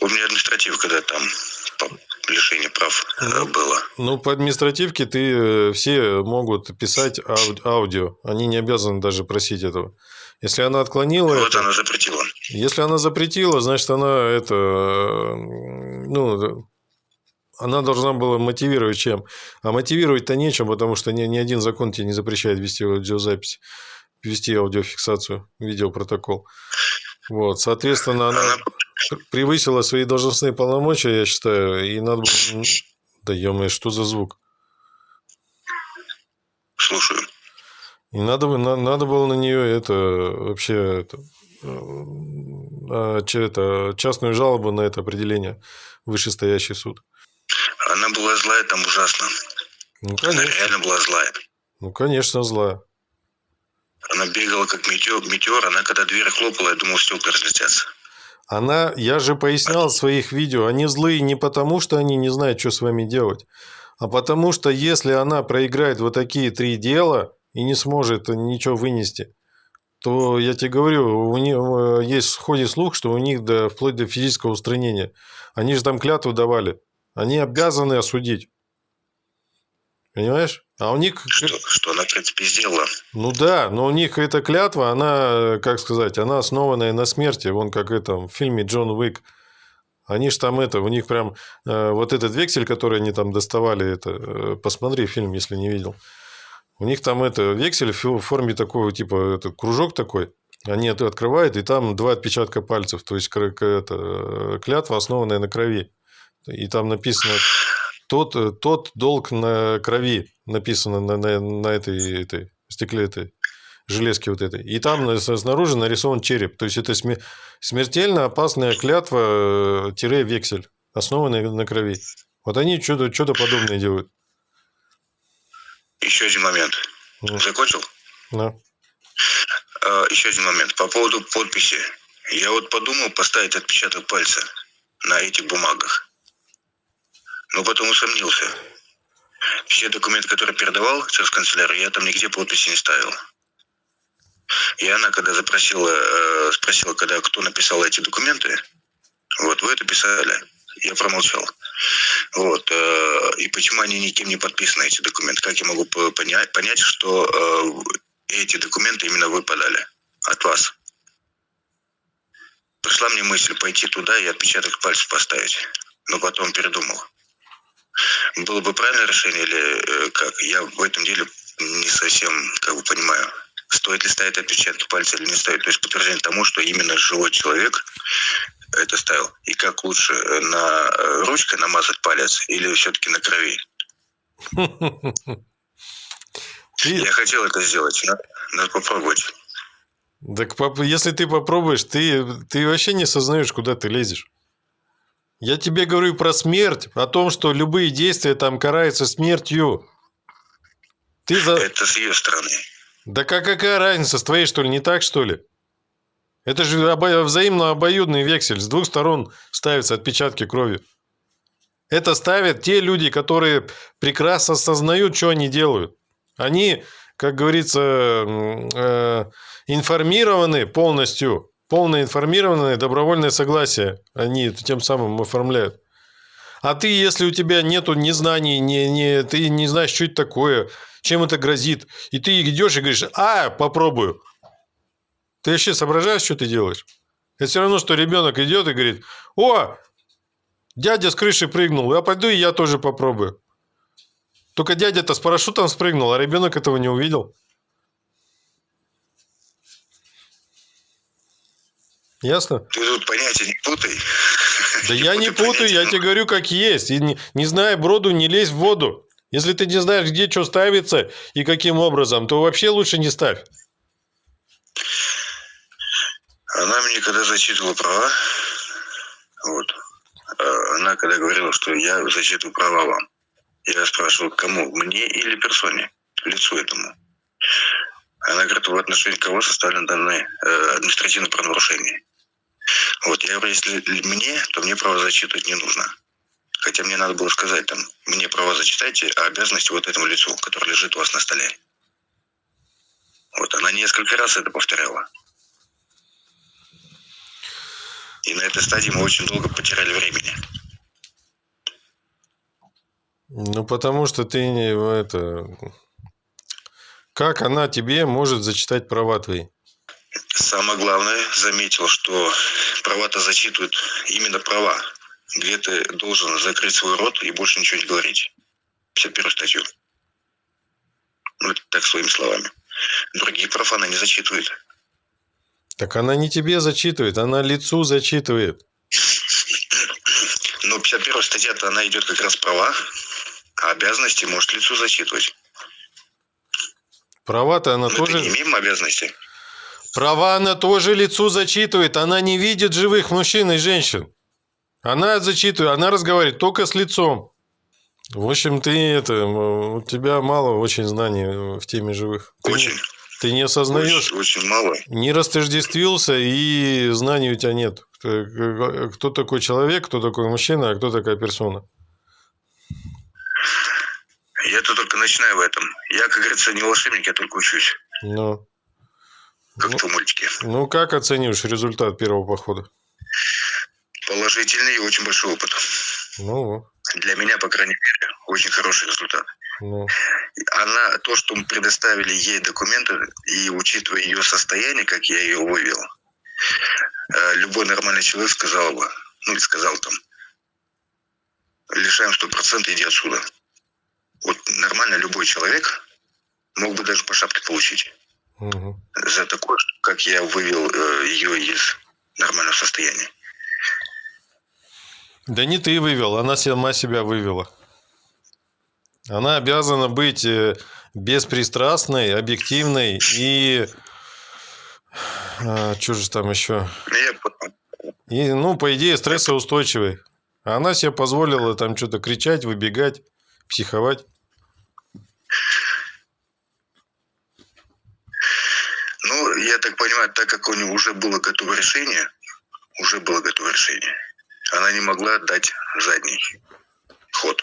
У меня административ, когда там по лишению прав э, Ну, было. Ну, по административке ты э, все могут писать ау- аудио. Они не обязаны даже просить этого. Если она отклонила Вот это, она запретила. если она запретила, значит, она это, э, ну, она должна была мотивировать чем? А мотивировать-то нечем, потому что ни, ни один закон тебе не запрещает вести аудиозапись, вести аудиофиксацию, видеопротокол. Вот, соответственно, она Она превысила свои должностные полномочия, я считаю, и надо. Да ё что за звук? слушаю. И надо, на- надо было на нее это вообще это, а, че- это, частную жалобу на это определение вышестоящий суд. Она была злая там ужасно. Ну, Она конечно, реально была злая. ну, конечно, злая. Она бегала как метеор, метеор. Она когда дверь хлопала, я думал, стекла разлетятся. Она, я же пояснял в своих видео, они злые не потому, что они не знают, что с вами делать, а потому что если она проиграет вот такие три дела и не сможет ничего вынести, то я тебе говорю, у них э, есть в слух, что у них до, вплоть до физического устранения. Они же там клятву давали. Они обязаны осудить. Понимаешь? А у них... Что, что она, в принципе, сделала. Ну да, но у них эта клятва, она, как сказать, она основанная на смерти. Вон как это в фильме Джон Уик. Они ж там это, у них прям э, вот этот вексель, который они там доставали, это, э, посмотри фильм, если не видел. У них там это вексель в форме такого типа это кружок такой. Они это открывают, и там два отпечатка пальцев. То есть это, э, клятва, основанная на крови. И там написано тот, э, тот долг на крови написано на, на, на этой, этой стекле этой железке вот этой. И там на- снаружи нарисован череп. То есть это сме- смертельно опасная клятва э, основанная на крови. Вот они что-то что подобное делают. Еще один момент. Ну, Закончил? да. Еще один момент. По поводу подписи. Я вот подумал поставить отпечаток пальца на этих бумагах. Но потом усомнился. Все документы, которые передавал через канцелярию, я там нигде подписи не ставил. И она, когда запросила, э, спросила, когда кто написал эти документы, вот, вы это писали. Я промолчал. Вот. э, И почему они никем не подписаны, эти документы? Как я могу по- понять, понять что э, эти документы именно вы подали от вас? Пришла мне мысль пойти туда и отпечаток пальцев поставить. Но потом передумал. Было бы правильное решение или э, как? Я в этом деле не совсем как бы понимаю. Стоит ли ставить отпечатки пальца или не стоит. То есть подтверждение тому, что именно живой человек это ставил. И как лучше, э, на э, ручкой намазать палец или все-таки на крови? Я хотел это сделать. Надо, надо попробовать. так если ты попробуешь, ты, ты вообще не сознаешь, куда ты лезешь. Я тебе говорю про смерть, о том, что любые действия там караются смертью. Ты за... Это с ее стороны. Да как, какая разница, с твоей что ли, не так что ли? Это же обо- взаимно обоюдный вексель, с двух сторон ставятся отпечатки крови. Это ставят те люди, которые прекрасно осознают, что они делают. Они, как говорится, э, информированы полностью, полное информированное добровольное согласие они тем самым оформляют. А ты, если у тебя нету ни знаний, ни, ни, ты не знаешь, что это такое, чем это грозит, и ты идешь и говоришь, а, попробую. Ты вообще соображаешь, что ты делаешь? Это все равно, что ребенок идет и говорит, о, дядя с крыши прыгнул, я пойду и я тоже попробую. Только дядя-то с парашютом спрыгнул, а ребенок этого не увидел. Ясно? Ты тут понятия не путай. Да я не путаю, я тебе говорю, как есть. И не, не зная броду, не лезь в воду. Если ты не знаешь, где что ставится и каким образом, то вообще лучше не ставь. Она мне когда зачитывала права, вот, э, она когда говорила, что я зачитываю права вам, я спрашивал, кому, мне или персоне, лицу этому. Она говорит, в отношении кого составлено данное э, административное правонарушение. Вот, я если мне, то мне право зачитывать не нужно. Хотя мне надо было сказать там, мне права зачитайте, а обязанности вот этому лицу, который лежит у вас на столе. Вот, она несколько раз это повторяла. И на этой стадии мы очень долго потеряли времени. Ну, потому что ты не это... Как она тебе может зачитать права твои? Самое главное, заметил, что права-то зачитывают именно права, где ты должен закрыть свой рот и больше ничего не говорить. 51 статью. Ну, это так своими словами. Другие прав она не зачитывает. Так она не тебе зачитывает, она лицу зачитывает. Но 51 статья-то она идет как раз права, а обязанности может лицу зачитывать. Права-то она Мы тоже... не имеем обязанности. Права она тоже лицу зачитывает. Она не видит живых мужчин и женщин. Она зачитывает, она разговаривает только с лицом. В общем, ты это, у тебя мало очень знаний в теме живых. Ты, Очень. ты не осознаешь, Очень, очень мало. не растождествился, и знаний у тебя нет. Кто, кто такой человек, кто такой мужчина, а кто такая персона. Я-то только начинаю в этом. Я, как говорится, не волшебник, я только учусь. Ну, Как Ну. в мультике. ну, как оцениваешь результат первого похода? Положительный и очень большой опыт. Ну, Для меня, по крайней мере, очень хороший результат. ну, Она, то, что мы предоставили ей документы, и учитывая ее состояние, как я ее вывел, э, любой нормальный человек сказал бы, ну или сказал там, лишаем сто процентов, иди отсюда. Вот нормально любой человек мог бы даже по шапке получить мгм. за такое, как я вывел э, ее из нормального состояния. Да не ты вывел, она сама себя вывела. Она обязана быть э, беспристрастной, объективной и... что же там еще? Понял. И, ну, по идее, стрессоустойчивой. А она себе позволила там что-то кричать, выбегать, психовать. Ну, я так понимаю, так как у нее уже было готово решение, уже было готово решение, она не могла дать задний ход.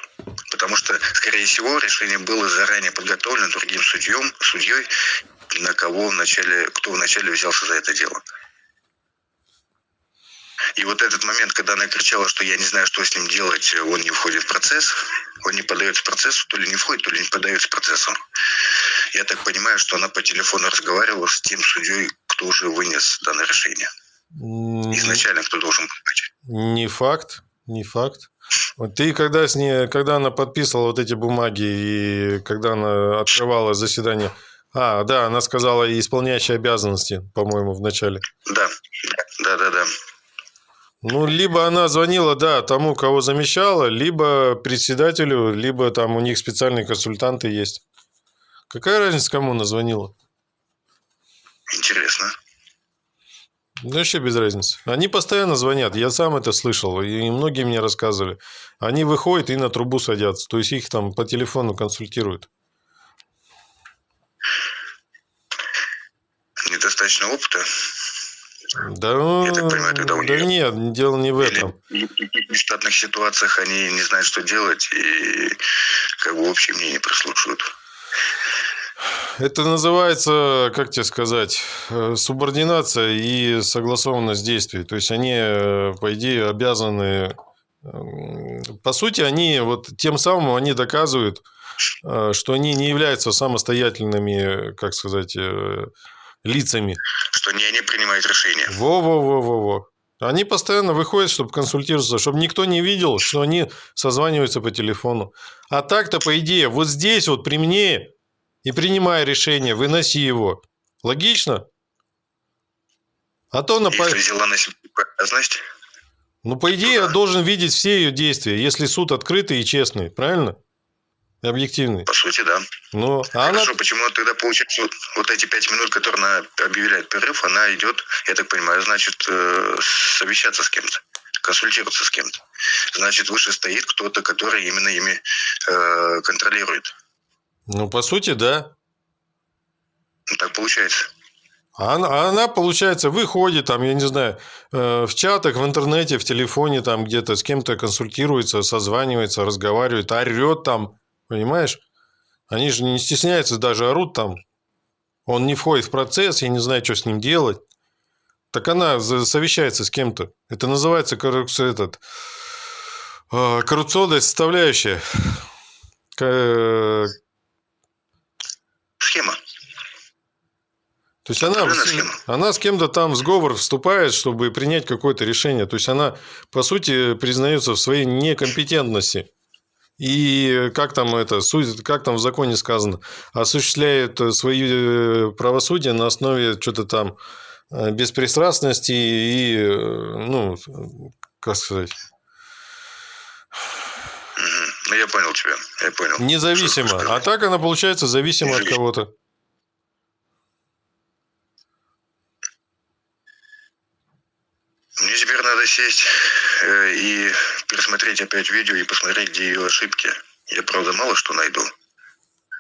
Потому что, скорее всего, решение было заранее подготовлено другим судьем, судьей, на кого вначале, кто вначале взялся за это дело. И вот этот момент, когда она кричала, что я не знаю, что с ним делать, он не входит в процесс, он не подается процессу, то ли не входит, то ли не подается процессу. Я так понимаю, что она по телефону разговаривала с тем судьей, кто уже вынес данное решение. Изначально кто должен быть. Не факт, не факт. Вот ты когда с ней, когда она подписывала вот эти бумаги и когда она открывала заседание, а, да, она сказала исполняющие обязанности, по-моему, в начале. Да, да, да, да. Ну, либо она звонила, да, тому, кого замещала, либо председателю, либо там у них специальные консультанты есть. Какая разница, кому она звонила? Интересно. Да вообще без разницы. Они постоянно звонят. Я сам это слышал, и многие мне рассказывали. Они выходят и на трубу садятся. То есть их там по телефону консультируют. Недостаточно опыта. Да, ну, Я так понимаю, тогда у да нет, дело не в Или этом. в нештатных ситуациях они не знают, что делать, и как бы общее мнение прислушивают. Это называется, как тебе сказать, э, субординация и согласованность действий. То есть они, э, по идее, обязаны... м, По сути, они вот тем самым они доказывают, э, что они не являются самостоятельными, как сказать, лицами. Что не они принимают решения. Во-во-во-во-во. Они постоянно выходят, чтобы консультироваться, чтобы никто не видел, что они созваниваются по телефону. А так-то, по идее, вот здесь вот при мне и принимай решение, выноси его. Логично? А то на... Если взяла на себя обязанность, Ну, по идее, я должен видеть все ее действия, если суд открытый и честный, правильно? Объективный. по сути, да. Ну, а она... Хорошо, почему тогда получается вот, вот эти пять минут, которые она объявляет перерыв, она идет, я так понимаю, значит, э, совещаться с кем-то, консультироваться с кем-то. Значит, выше стоит кто-то, который именно ими э, контролирует. Ну, по сути, да. Ну, так получается. А она, а она, получается, выходит там, я не знаю, э, в чатах, в интернете, в телефоне там где-то с кем-то консультируется, созванивается, разговаривает, орет там, понимаешь? Они же не стесняются, даже орут там. Он не входит в процесс, я не знаю, что с ним делать. Так она совещается с кем-то. Это называется коррупция, этот, э, коррупционная составляющая. К- Схема. То есть она, она с кем-то там в сговор вступает, чтобы принять какое-то решение. То есть она, по сути, признается в своей некомпетентности. И как там это, как там в законе сказано, осуществляет свое э, правосудие на основе что-то там э, беспристрастности и, э, ну, как сказать. Ну, я понял тебя. Я понял. Независимо. А так она, получается, зависима от кого-то. Мне теперь надо сесть э, и пересмотреть опять видео и посмотреть, где ее ошибки. Я, правда, мало что найду.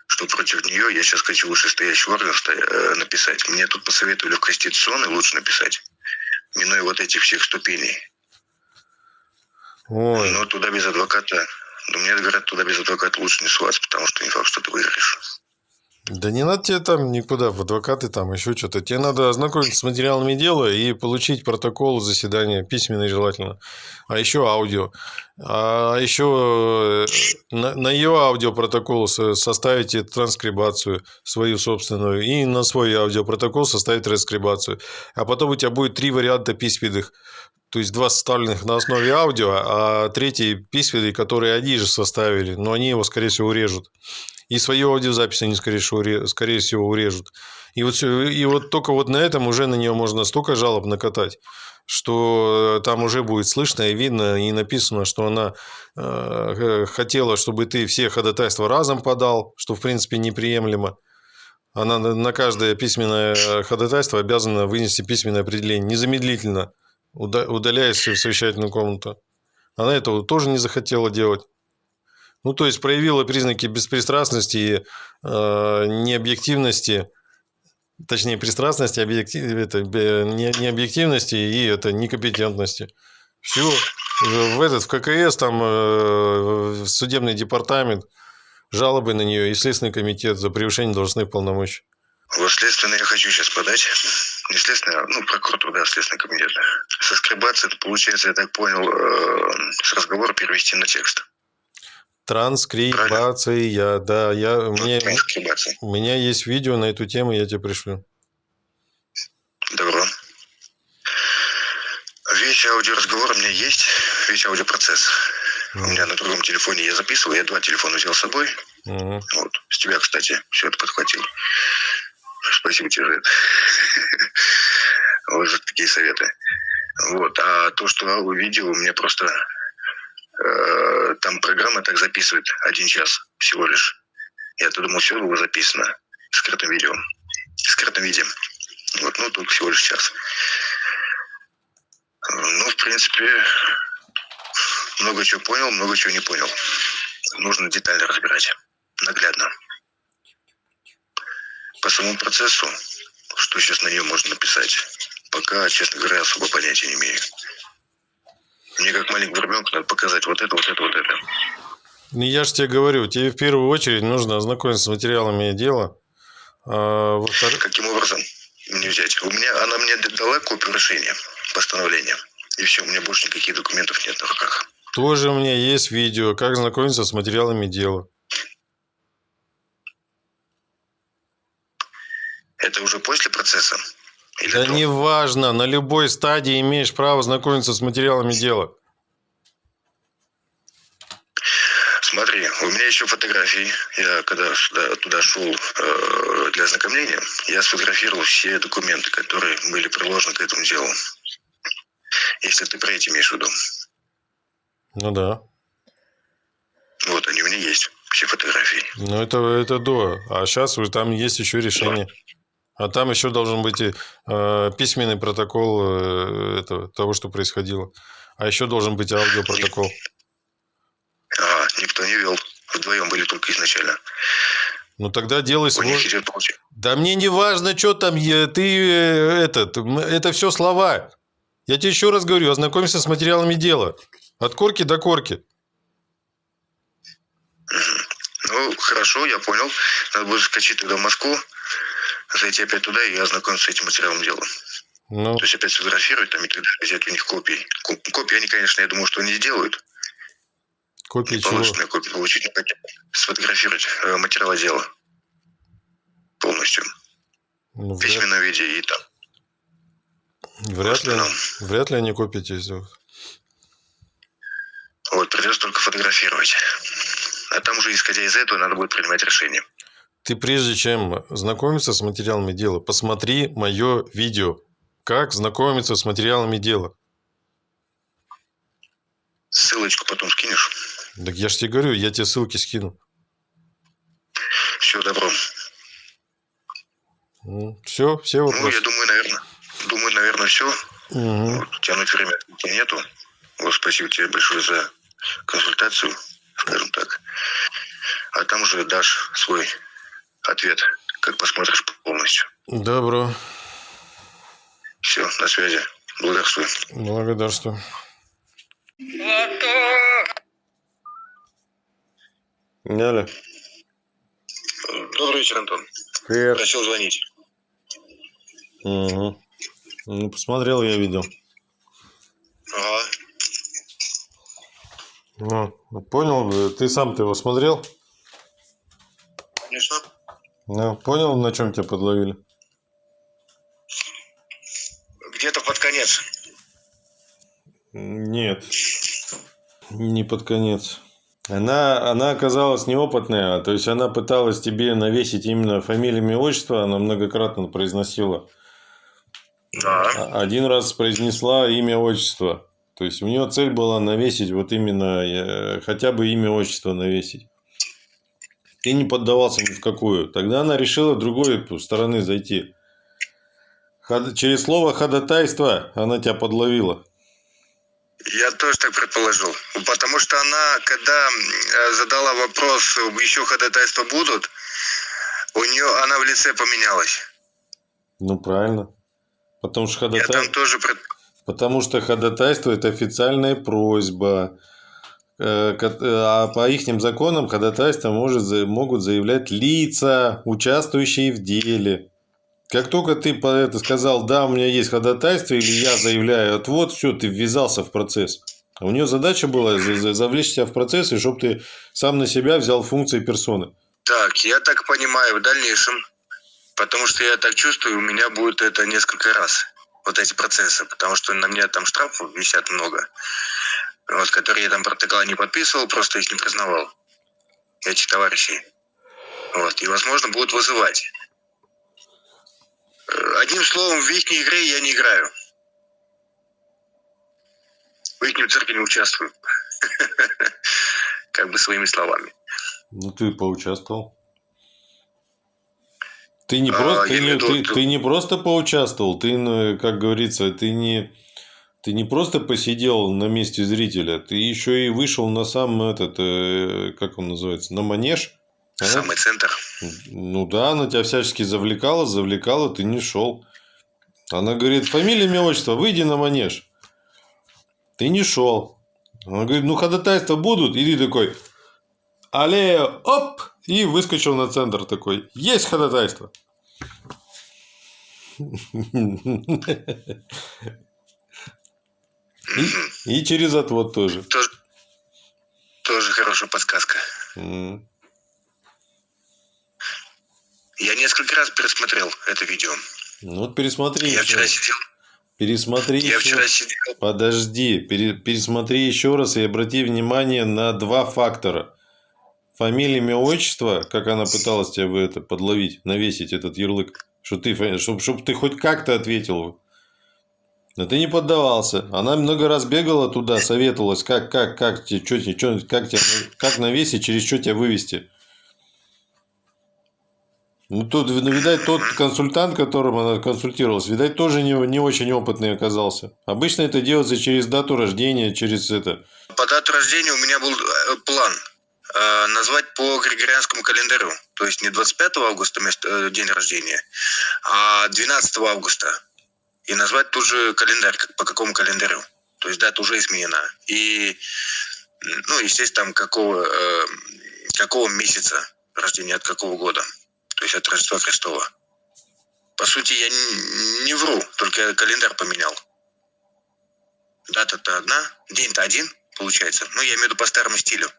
Что против нее я сейчас хочу вышестоящий орган э, написать. Мне тут посоветовали в Конституционный лучше написать, минуя вот этих всех ступеней. Ой. Но туда без адвоката, ну, мне говорят, туда без адвоката лучше не суваться, потому что не факт, что ты выиграешь. Да не надо тебе там никуда, в адвокаты там, еще что-то. Тебе надо ознакомиться с материалами дела и получить протокол заседания, письменный желательно, а еще аудио. А еще э, на, на ее аудиопротокол со- составите транскрибацию свою собственную и на свой аудиопротокол составить транскрибацию. А потом у тебя будет три варианта письменных. То есть два составленных на основе аудио, а третий письменный, который они же составили, но они его, скорее всего, урежут. И свою аудиозапись они, скорее всего, скорее всего урежут. И вот, и вот только вот на этом уже на нее можно столько жалоб накатать, что э, там уже будет слышно и видно, и написано, что она э, хотела, чтобы ты все ходатайства разом подал, что, в принципе, неприемлемо. Она на каждое письменное э, ходатайство обязана вынести письменное определение незамедлительно, уда- удаляясь в совещательную комнату. Она этого тоже не захотела делать. Ну, то есть проявила признаки беспристрастности и э, необъективности, точнее, пристрастности, объектив, это, не, необъективности и это некомпетентности. Все. В этот, в ККС, там, э, в судебный департамент, жалобы на нее и Следственный комитет за превышение должностных полномочий. Вот следственное я хочу сейчас подать. Не следственное, а, ну, прокуратура, да, следственный комитет. Соскребаться, это получается, я так понял, э, с разговора перевести на текст. Транскрибация, да, я, мне, Транскрибация. у меня есть видео на эту тему, я тебе пришлю. Добро. Весь аудиоразговор у меня есть, весь аудиопроцесс. У меня на другом телефоне я записывал, я два телефона взял с собой. Мгм. Вот. С тебя, кстати, все это подхватил. Спасибо тебе за это. Вот за такие советы. Вот. А то, что видео, у меня просто э, там программа так записывает один час всего лишь. Я-то думал, все было записано в скрытом видео. В скрытом виде. Вот, ну, только всего лишь час. Ну, в принципе, много чего понял, много чего не понял. Нужно детально разбирать, наглядно. По самому процессу, что сейчас на нее можно написать, пока, честно говоря, особо понятия не имею. Мне как маленькому ребенку надо показать вот это, вот это, вот это. Ну, я же тебе говорю, тебе в первую очередь нужно ознакомиться с материалами дела. А, во-вторых, Каким образом мне взять? У меня, она мне дала копию решения, постановления. И все, у меня больше никаких документов нет на руках. тоже у меня есть видео, как знакомиться с материалами дела. Это уже после процесса? Или Да до? неважно, на любой стадии имеешь право знакомиться с материалами дела. Смотри, у меня еще фотографии. Я когда сюда, туда шел э, для ознакомления, я сфотографировал все документы, которые были приложены к этому делу. Если ты про эти имеешь в виду. Ну да. Вот они у меня есть, все фотографии. Ну это, это до. А сейчас там есть еще решение. А там еще должен быть и, э, письменный протокол э, этого, того, что происходило. А еще должен быть аудиопротокол. А, никто не вел. Вдвоем были только изначально. Ну тогда делай свой. Да мне не важно, что там, е- ты э, этот, это все слова. Я тебе еще раз говорю, ознакомься с материалами дела. От корки до корки. Ну, хорошо, я понял. Надо будет скачать тогда в Москву, зайти опять туда и ознакомиться с этим материалом дела. Ну, То есть опять сфотографировать там и тогда взять у них копии. Ко- Копии они, конечно, я думаю, что не сделают. копии Не чего? копию получить, но хотя сфотографировать э, материалы дела полностью. Ну, В вряд, письменном виде и там. вряд ли, вряд ли они копии тебе сделают. Вот, придется только фотографировать. А там уже, исходя из этого, надо будет принимать решение. Ты прежде чем знакомиться с материалами дела, посмотри мое видео. Как знакомиться с материалами дела. Ссылочку потом скинешь. Так я же тебе говорю, я тебе ссылки скину. Все, добро. Все, все Ну, вопросы. я думаю, наверное. Думаю, наверное, все. Мгм. Вот, тянуть время нету. Вот, спасибо тебе большое за консультацию, скажем так. А там уже дашь свой ответ, как посмотришь полностью. Добро. Все, на связи. Благодарствую. Благодарствую. Галя. Добрый вечер, Антон. Привет. Просил звонить. Угу. Ну, посмотрел я видео. Ага. Ну, понял, ты сам-то его смотрел? Ну, понял, на чем тебя подловили? Где-то под конец. Нет. Не под конец. Она, она оказалась неопытная, то есть она пыталась тебе навесить именно фамилию, имя, отчество, она многократно произносила. Да. А- Один раз произнесла имя, отчество. То есть у нее цель была навесить вот именно э, хотя бы имя, отчество навесить. Ты не поддавался ни в какую. Тогда она решила другой стороны зайти. Ход- Через слово ходатайство она тебя подловила. Я тоже так предположил. Потому что она, когда э, задала вопрос, еще ходатайства будут, у нее она в лице поменялась. Ну, правильно. Потому что, Я ходатайство, там тоже пред- потому что ходатайство – это официальная просьба. Э, ко- А по их законам ходатайство может, могут заявлять лица, участвующие в деле. Как только ты по это сказал, да, у меня есть ходатайство, или я заявляю отвод, все, ты ввязался в процесс. А у нее задача была за- за- завлечь тебя в процесс, и чтобы ты сам на себя взял функции персоны. Так, я так понимаю, в дальнейшем, потому что я так чувствую, у меня будет это несколько раз, вот эти процессы, потому что на меня там штрафов висят много, вот, которые я там протокола не подписывал, просто их не признавал, этих товарищей. Вот, и, возможно, будут вызывать. Э, Одним словом, в их игре я не играю. В их цирке не участвую. Как бы своими словами. Ну, ты поучаствовал. Ты не, А, просто, ты, не, ты, ты не просто поучаствовал, ты, ну, как говорится, ты не, ты не просто посидел на месте зрителя, ты еще и вышел на сам этот, э, как он называется, на манеж. а? Самый центр. Ну да, она тебя всячески завлекала, завлекала, ты не шел. Она говорит, фамилия, имя, отчество, выйди на манеж. Ты не шел. Она говорит, ну ходатайства будут, и ты такой, алле, оп, и выскочил на центр такой, есть ходатайство. И, и через отвод тоже. Тоже, тоже хорошая подсказка. М. Я несколько раз пересмотрел это видео. Ну вот пересмотри Я еще. вчера сидел, Пересмотри я еще. вчера сидел. Подожди, пере- пересмотри еще раз и обрати внимание на два фактора. Фамилия, имя, отчество, как она пыталась тебя это подловить, навесить этот ярлык, что ты, чтобы, ты хоть как-то ответил. Но ты не поддавался. Она много раз бегала туда, советовалась, как, как, как, тебе, что, что, как, тебя, как навесить, через что тебя вывести. Ну, тут, видать, тот консультант, которым она консультировалась, видать, тоже не, не очень опытный оказался. Обычно это делается через дату рождения, через это. По дату рождения у меня был э, план. э, назвать по григорианскому календарю. То есть не 25 августа э, день рождения, а 12 августа. И назвать тут же календарь, как, по какому календарю. То есть дата уже изменена. И, ну, естественно, там какого, э, какого месяца рождения, от какого года. То есть от Рождества Христова. По сути, я не, не вру, только я календарь поменял. Дата-то одна, день-то один, получается. Ну, я имею в виду по старому стилю.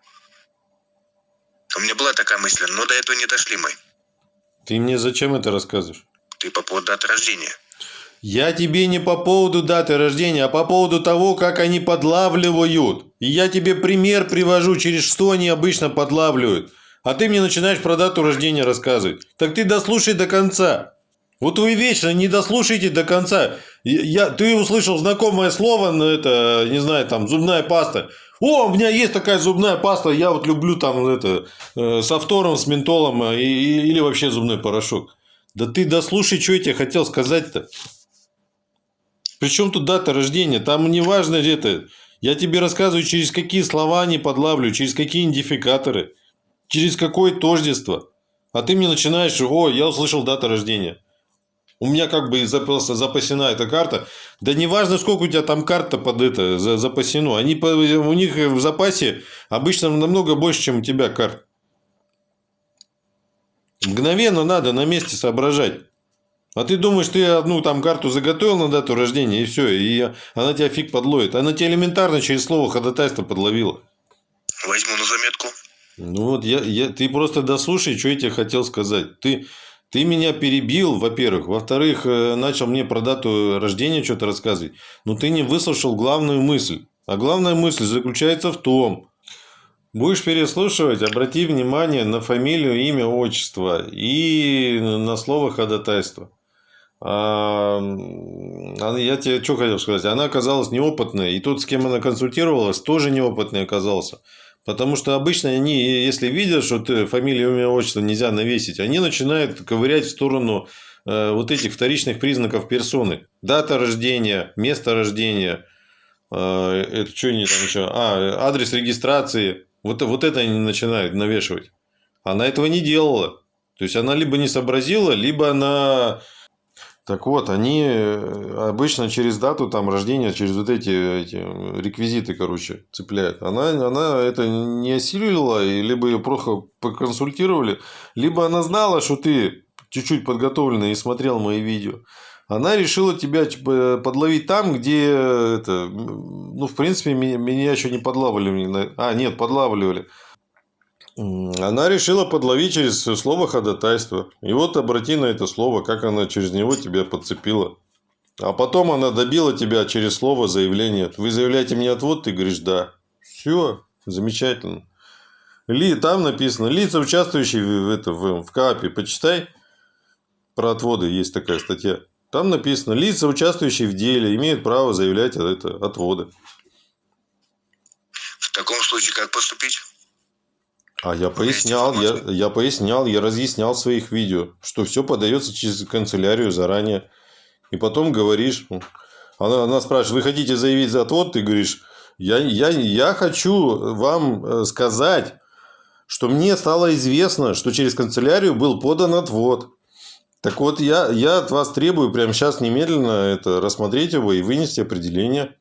У меня была такая мысль, но до этого не дошли мы. Ты мне зачем это рассказываешь? Ты по поводу даты рождения. Я тебе не по поводу даты рождения, а по поводу того, как они подлавливают. И я тебе пример привожу, через что они обычно подлавливают. А ты мне начинаешь про дату рождения рассказывать. Так ты дослушай до конца. Вот вы вечно не дослушайте до конца. Я, ты услышал знакомое слово, но это, не знаю, там, зубная паста. О, у меня есть такая зубная паста, я вот люблю там это, э, с автором, с ментолом э, и, или вообще зубной порошок. Да ты дослушай, что я тебе хотел сказать-то. Причем тут дата рождения? Там не важно это. Я тебе рассказываю, через какие слова они подлавливают, через какие идентификаторы, через какое тождество. А ты мне начинаешь, о, я услышал дата рождения. У меня как бы запасена эта карта. Да не важно, сколько у тебя там карта под это запасено. Они, у них в запасе обычно намного больше, чем у тебя карт. Мгновенно надо на месте соображать. А ты думаешь, ты одну там карту заготовил на дату рождения, и все, и она тебя фиг подловит. Она тебя элементарно через слово ходатайство подловила. Возьму на заметку. Ну вот, я, я, ты просто дослушай, что я тебе хотел сказать. Ты, ты меня перебил, во-первых. Во-вторых, э, начал мне про дату рождения что-то рассказывать. Но ты не выслушал главную мысль. А главная мысль заключается в том, Будешь переслушивать, обрати внимание на фамилию, имя, отчество и на слово ходатайство. А, я тебе что хотел сказать? Она оказалась неопытной, и тот, с кем она консультировалась, тоже неопытный оказался. Потому что обычно они, если видят, что ты фамилию, имя, отчество нельзя навесить, они начинают ковырять в сторону э, вот этих вторичных признаков персоны. Дата рождения, место рождения, э, это что они там еще? А, адрес регистрации. Вот, вот это они начинают навешивать. Она этого не делала. То есть, она либо не сообразила, либо она так вот, они э, обычно через дату там рождения, через вот эти, эти реквизиты, короче, цепляют. Она, она это не осилила, и либо ее плохо поконсультировали, либо она знала, что ты чуть-чуть подготовленный и смотрел мои видео. Она решила тебя типа, подловить там, где это, ну, в принципе, меня, меня еще не подлавливали. А, нет, подлавливали. Она решила подловить через слово ходатайство. И вот обрати на это слово, как она через него тебя подцепила. А потом она добила тебя через слово заявление. Вы заявляете мне отвод, ты говоришь да. Все, замечательно. Ли, там написано, лица, участвующие в, это, в, в КАПе, почитай. Про отводы есть такая статья. Там написано, лица, участвующие в деле, имеют право заявлять это, отводы. В таком случае как поступить? А я пояснял, я, я пояснял, я разъяснял в своих видео, что все подается через канцелярию заранее. И потом говоришь, она, она спрашивает, вы хотите заявить за отвод? Ты говоришь, я, я, я хочу вам э, сказать, что мне стало известно, что через канцелярию был подан отвод. Так вот, я, я от вас требую прямо сейчас немедленно это рассмотреть его и вынести определение.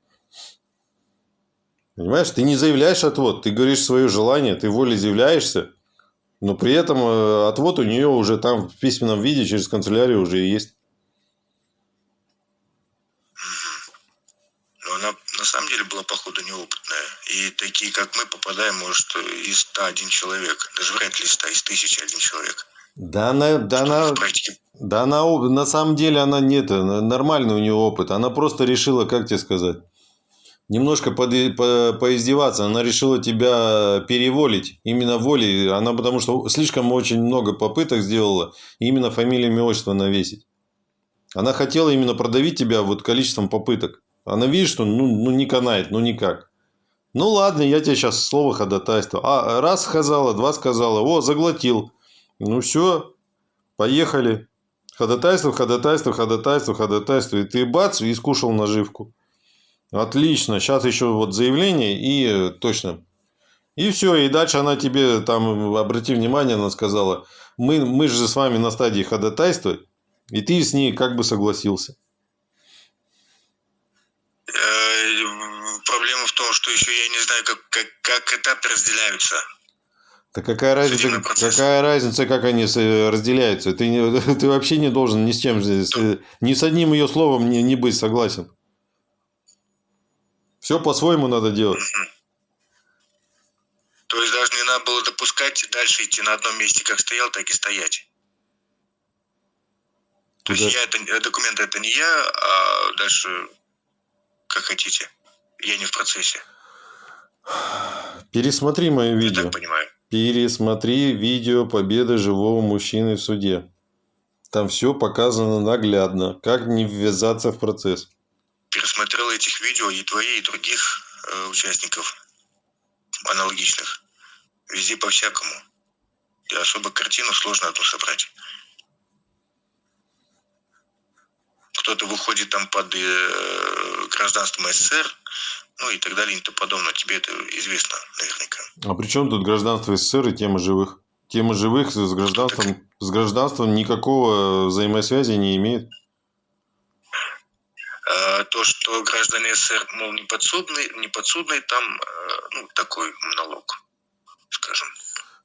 Понимаешь, ты не заявляешь отвод, ты говоришь свое желание, ты волеизъявляешься, но при этом э, отвод у нее уже там в письменном виде через канцелярию уже есть. Но она на самом деле была, походу, неопытная. И такие, как мы, попадаем, может, из 101 человек. Даже вряд ли 100, из 1001 человек. Да она, да она, да она, на самом деле она нет, нормальный у нее опыт. Она просто решила, как тебе сказать, немножко под, по, поиздеваться. Она решила тебя переволить именно волей. Она потому что слишком очень много попыток сделала именно фамилиями отчество навесить. Она хотела именно продавить тебя вот количеством попыток. Она видит, что ну, ну не канает, ну никак. Ну ладно, я тебе сейчас слово ходатайство. А раз сказала, два сказала, о, заглотил. Ну все, поехали. Ходатайство, ходатайство, ходатайство, ходатайство. И ты бац, и скушал наживку. Отлично. Сейчас еще вот заявление и э, точно И все, и дальше она тебе там, обрати внимание, она сказала, мы, мы же с вами на стадии ходатайства, и ты с ней как бы согласился. Э, Проблема в том, что еще я не знаю, как, как, как этапы разделяются. Так какая разница, какая разница, как они разделяются? Ты, ты вообще не должен ни с чем, э, ни с одним ее словом не, не быть согласен. Все по-своему надо делать. То есть даже не надо было допускать дальше идти на одном месте, как стоял, так и стоять. То есть я это, э, документы это не я, а дальше как хотите. Я не в процессе, Пересмотри мое я видео. так понимаю. Пересмотри видео победы живого мужчины в суде. Там все показано наглядно, как не ввязаться в процесс. Пересмотрел этих видео и твои, и других э, участников аналогичных. Везде по-всякому. И особо картину сложно одну собрать. Кто-то выходит там под э, гражданством СССР, ну и так далее и тому подобное. Тебе это известно наверняка. А при чем тут гражданство СССР и тема живых? Тема живых с гражданством, с гражданством никакого взаимосвязи не имеет. А то, что граждане СССР, мол, не подсудные, не подсудные, там э, ну, такой монолог, скажем.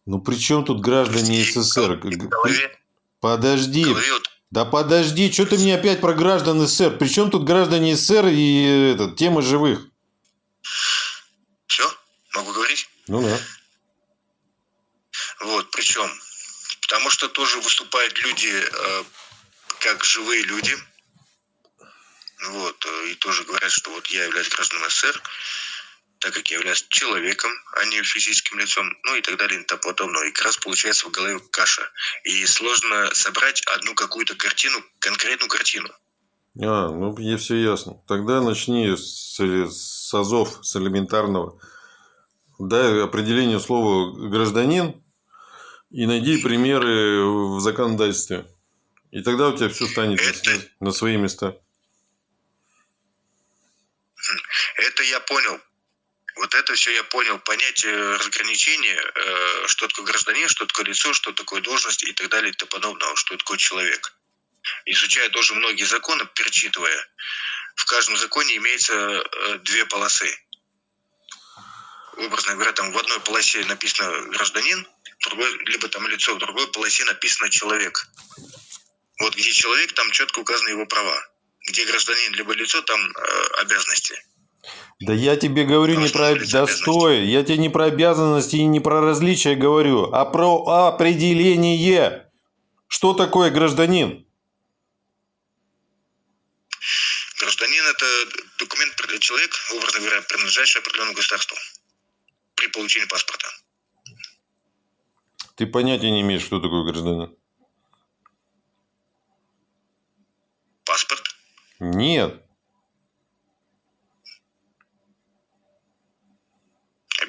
Ну при чем тут граждане И СССР? голове, Подожди, голове вот да подожди, что ты мне опять про граждан СССР? При чем тут граждане СССР и э, этот, тема живых? все, могу говорить? Ну да. Вот, причем, потому что тоже выступают люди э, как живые люди, вот, э, и тоже говорят, что вот я являюсь гражданином СССР, так как я являюсь человеком, а не физическим лицом, ну и так далее и тому подобное. И как раз получается в голове каша. И сложно собрать одну какую-то картину, конкретную картину. А, ну мне все ясно. Тогда начни с, с азов, с элементарного. Дай определение слова гражданин и найди примеры в законодательстве. И тогда у тебя все станет Это- на свои места. Это я понял. Вот это все я понял. Понятие разграничения, э, что такое гражданин, что такое лицо, что такое должность и так далее и тому подобное, что такое человек. Изучая тоже многие законы, перечитывая, в каждом законе имеется э, две полосы. Образно говоря, там в одной полосе написано гражданин, другой, либо там лицо, в другой полосе написано человек. Вот где человек, там четко указаны его права. Где гражданин, либо лицо, там э, обязанности. Да я тебе говорю не про... Да стой! Я тебе не про обязанности и не про различия говорю, а про определение. Что такое гражданин? Гражданин – это документ, человек, образно говоря, принадлежащий определенному государству при получении паспорта. Ты понятия не имеешь, кто такой гражданин. Паспорт. Нет.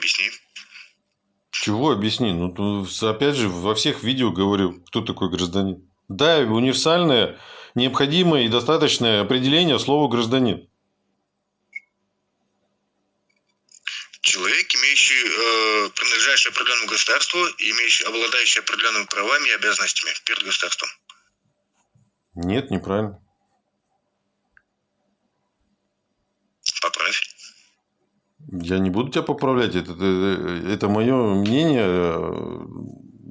Объясни. Чего объясни? Ну, опять же, во всех видео говорю, кто такой гражданин. Да, универсальное, необходимое и достаточное определение слова гражданин. Человек, имеющий, э, принадлежащий определенному государству, имеющий, обладающий определенными правами и обязанностями перед государством. Нет, неправильно. Поправь. Я не буду тебя поправлять. Это, это, это мое мнение.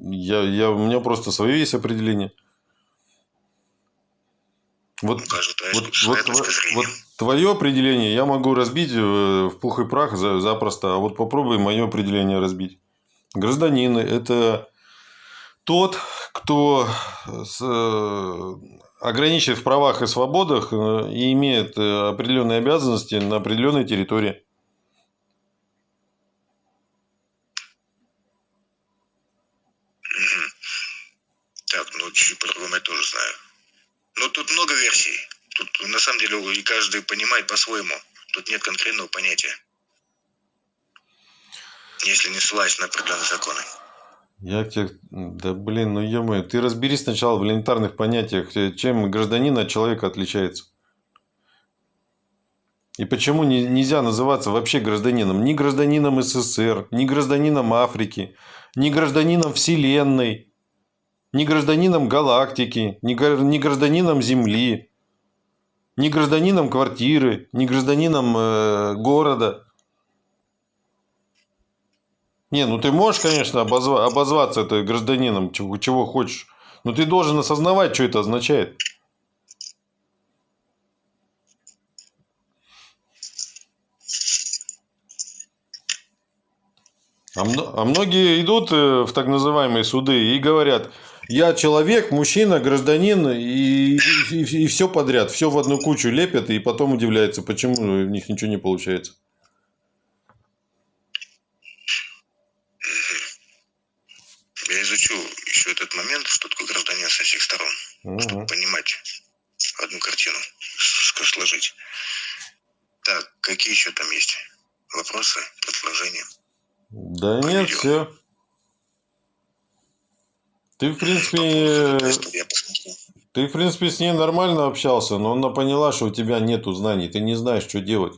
Я, я, у меня просто свое есть определение. Вот, вот, вот, вот твое определение я могу разбить э, в пух и прах за- запросто, а вот попробуй мое определение разбить. Гражданин – это тот, кто с, э, ограничен в правах и свободах э, и имеет определенные обязанности на определенной территории. Мгм. Так, ну чуть по-другому я тоже знаю. Ну, тут много версий. Тут на самом деле и каждый понимает по-своему. Тут нет конкретного понятия. Если не ссылаясь на определенные законы. Я тебе... Да блин, ну ё ты разберись сначала в элементарных понятиях, э, чем гражданин от человека отличается. И почему не- нельзя называться вообще гражданином? Ни гражданином СССР, ни гражданином Африки, ни гражданином Вселенной, ни гражданином галактики, ни, гра- ни гражданином Земли, ни гражданином квартиры, ни гражданином э, города. Не, ну ты можешь, конечно, обозва- обозваться это гражданином, чего, чего хочешь. Но ты должен осознавать, что это означает. А, а многие идут э, в так называемые суды и говорят, я человек, мужчина, гражданин, и, и, все подряд, все в одну кучу лепят, и потом удивляются, почему у них ничего не получается. Я изучу еще этот момент, что такое гражданин со всех сторон, чтобы Мгм. понимать одну картину, сложить. Так, какие еще там есть вопросы, предложения? Да нет, Видео. все. Ты, в принципе, ты, в принципе, с ней нормально общался, но она поняла, что у тебя нету знаний, ты не знаешь, что делать.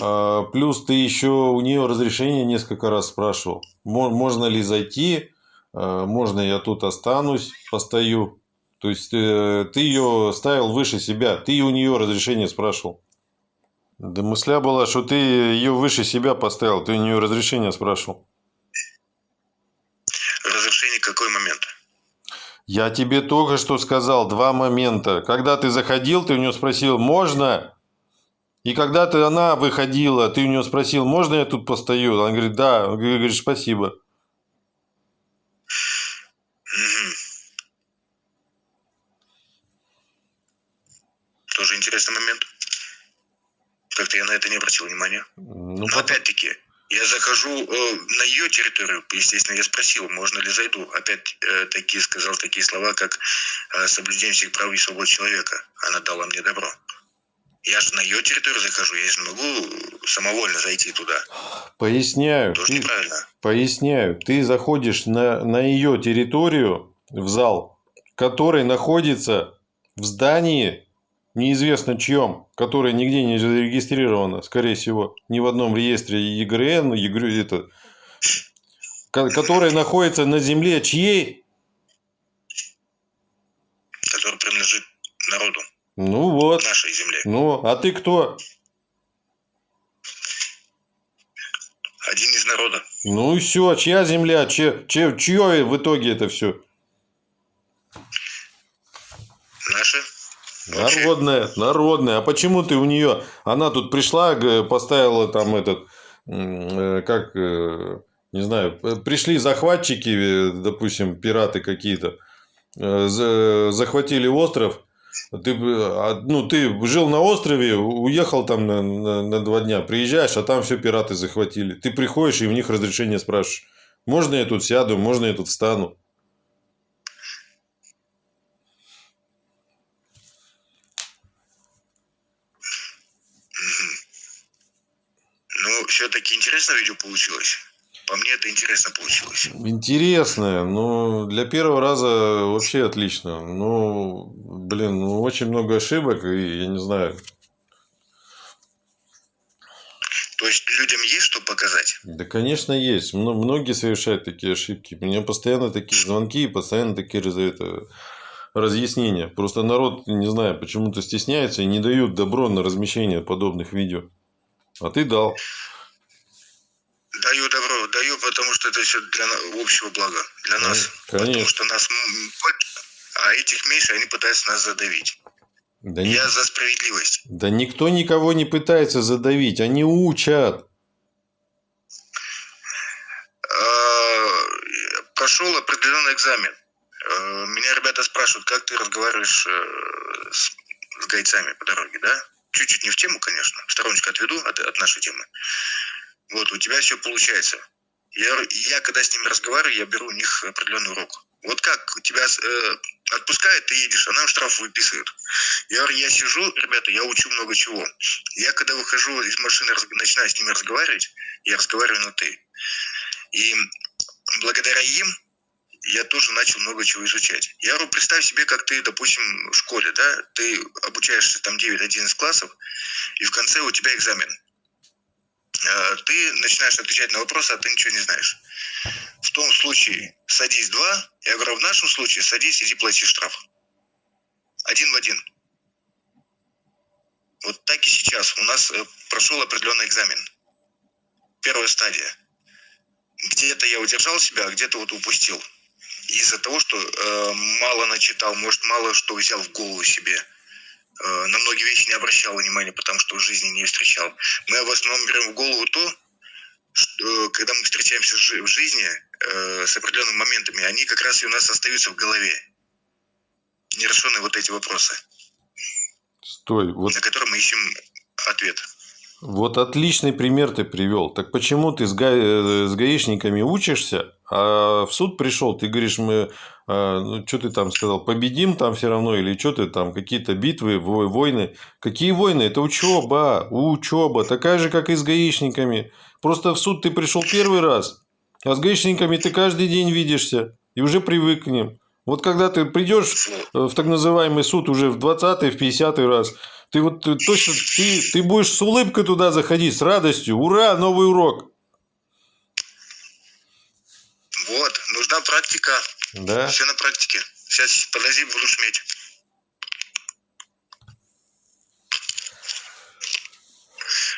А, плюс ты еще у нее разрешение несколько раз спрашивал. Мо- Можно ли зайти? А, Можно я тут останусь, постою? То есть э, ты ее ставил выше себя, ты у нее разрешение спрашивал. Да мысля была, что ты ее выше себя поставил, ты у нее разрешение спрашивал. Какой момент? Я тебе только что сказал два момента. Когда ты заходил, ты у нее спросил, можно? И когда ты, она выходила, ты у нее спросил, можно я тут постою? Она говорит, да. Ты говоришь, спасибо. Тоже интересный момент. Как-то я на это не обратил внимания. Ну, Но потом- опять-таки, я захожу э, на ее территорию, естественно, я спросил, можно ли зайду. Опять-таки сказал такие слова, как э, соблюдение всех прав и свобод человека. Она дала мне добро. Я же на ее территорию захожу, я же не могу самовольно зайти туда. Поясняю. Тоже Ты- неправильно. Поясняю. Ты заходишь на, на ее территорию, в зал, который находится в здании, неизвестно чьем, которое нигде не зарегистрировано, скорее всего, ни в одном реестре ЕГРН, ЕГР, это, ко- которое находится на земле чьей? Который принадлежит народу, Ну вот. нашей земле. Ну, а ты кто? Один из народа. Ну и все, чья земля, чье, чье, чье в итоге это все? Наши. Вообще. Народная, народная. А почему ты у нее? Она тут пришла, поставила там этот, э, как, э, не знаю, пришли захватчики, э, допустим, пираты какие-то, за- захватили остров. Ты, а, ну, ты жил на острове, уехал там на, на- на два дня, приезжаешь, а там все пираты захватили. Ты приходишь и у них разрешение спрашиваешь. Можно я тут сяду, можно я тут встану? Ну, все-таки интересное видео получилось. По мне это интересно получилось. Интересное, но для первого раза вообще отлично. Ну, блин, ну очень много ошибок, и я не знаю. То есть людям есть что показать? Да, конечно, есть. Мно- Многие совершают такие ошибки. У меня постоянно такие звонки и постоянно такие это, разъяснения. Просто народ, не знаю, почему-то стесняется и не дают добро на размещение подобных видео. А ты дал. Даю добро, даю, потому что это все для общего блага, для нас. Потому Конечно. что нас больше, а этих меньше, они пытаются нас задавить. Да, ни- Я за справедливость. да никто никого не пытается задавить. Они учат. Э, Прошел определенный экзамен. Э, Меня ребята спрашивают, как ты разговариваешь э, с, с гайцами по дороге, да? Чуть-чуть не в тему, конечно. Стороночку отведу от, от нашей темы. Вот, у тебя все получается. Я, я когда с ними разговариваю, я беру у них определенный урок. Вот как тебя э, отпускают, ты едешь, а нам штраф выписывают. Я говорю, я сижу, ребята, я учу много чего. Я когда выхожу из машины, раз- начинаю с ними разговаривать, я разговариваю на ты. И благодаря им я тоже начал много чего изучать. Я говорю, представь себе, как ты, допустим, в школе, да, ты обучаешься там 9-11 классов, и в конце у тебя экзамен. Э, Ты начинаешь отвечать на вопросы, а ты ничего не знаешь. В том случае садись два, я говорю, в нашем случае садись, иди плати штраф. Один в один. Вот так и сейчас. У нас э, прошел определенный экзамен. Первая стадия. Где-то я удержал себя, а где-то вот упустил. Из-за того, что э, мало начитал, может, мало что взял в голову себе. Э, на многие вещи не обращал внимания, потому что в жизни не встречал. Мы в основном берем в голову то, что, э, когда мы встречаемся в жи- в жизни э, с определенными моментами, они как раз и у нас остаются в голове. Нерешенные вот эти вопросы, Стой, вот на которые мы ищем ответ. Вот отличный пример ты привел. Так почему ты с, га... с гаишниками учишься, а в суд пришел, ты говоришь, мы, ну, что ты там сказал, победим там все равно, или что ты там, какие-то битвы, во- войны. Какие войны? Это учеба, учеба, такая же, как и с гаишниками. Просто в суд ты пришел первый раз, а с гаишниками ты каждый день видишься, и уже привык к ним. Вот когда ты придешь Вот. в так называемый суд уже в 20-й, в 50-й раз, ты вот э, точно, ты, ты будешь с улыбкой туда заходить, с радостью. Ура, новый урок. Вот, нужна практика. Да. Все на практике. Сейчас, подожди, буду шуметь.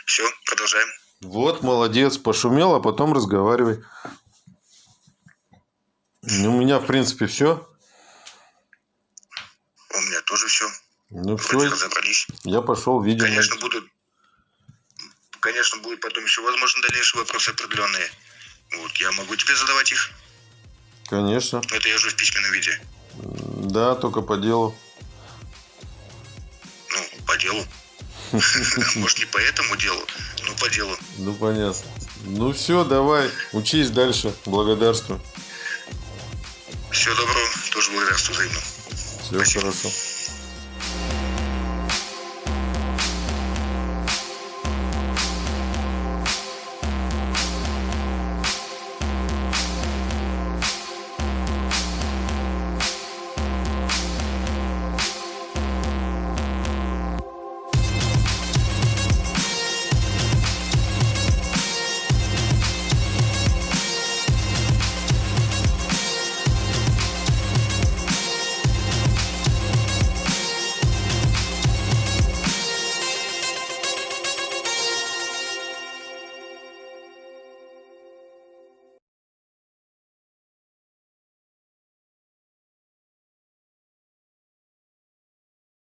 Все, продолжаем. Вот, молодец, пошумел, а потом разговаривай. Ну, У меня, в принципе, все. У меня тоже все. Ну, Вроде все, разобрались. я пошел, видимо. Конечно, будут. Конечно, будут потом еще, возможно, дальнейшие вопросы определенные. Вот, я могу тебе задавать их. Конечно. но Это я уже в письменном виде. Да, только по делу. Ну, по делу. Может, не по этому делу, но по делу. Ну, понятно. Ну, все, давай, учись дальше. Благодарствую. Всего доброго. Тоже благодарствую взаимно. Все хорошо.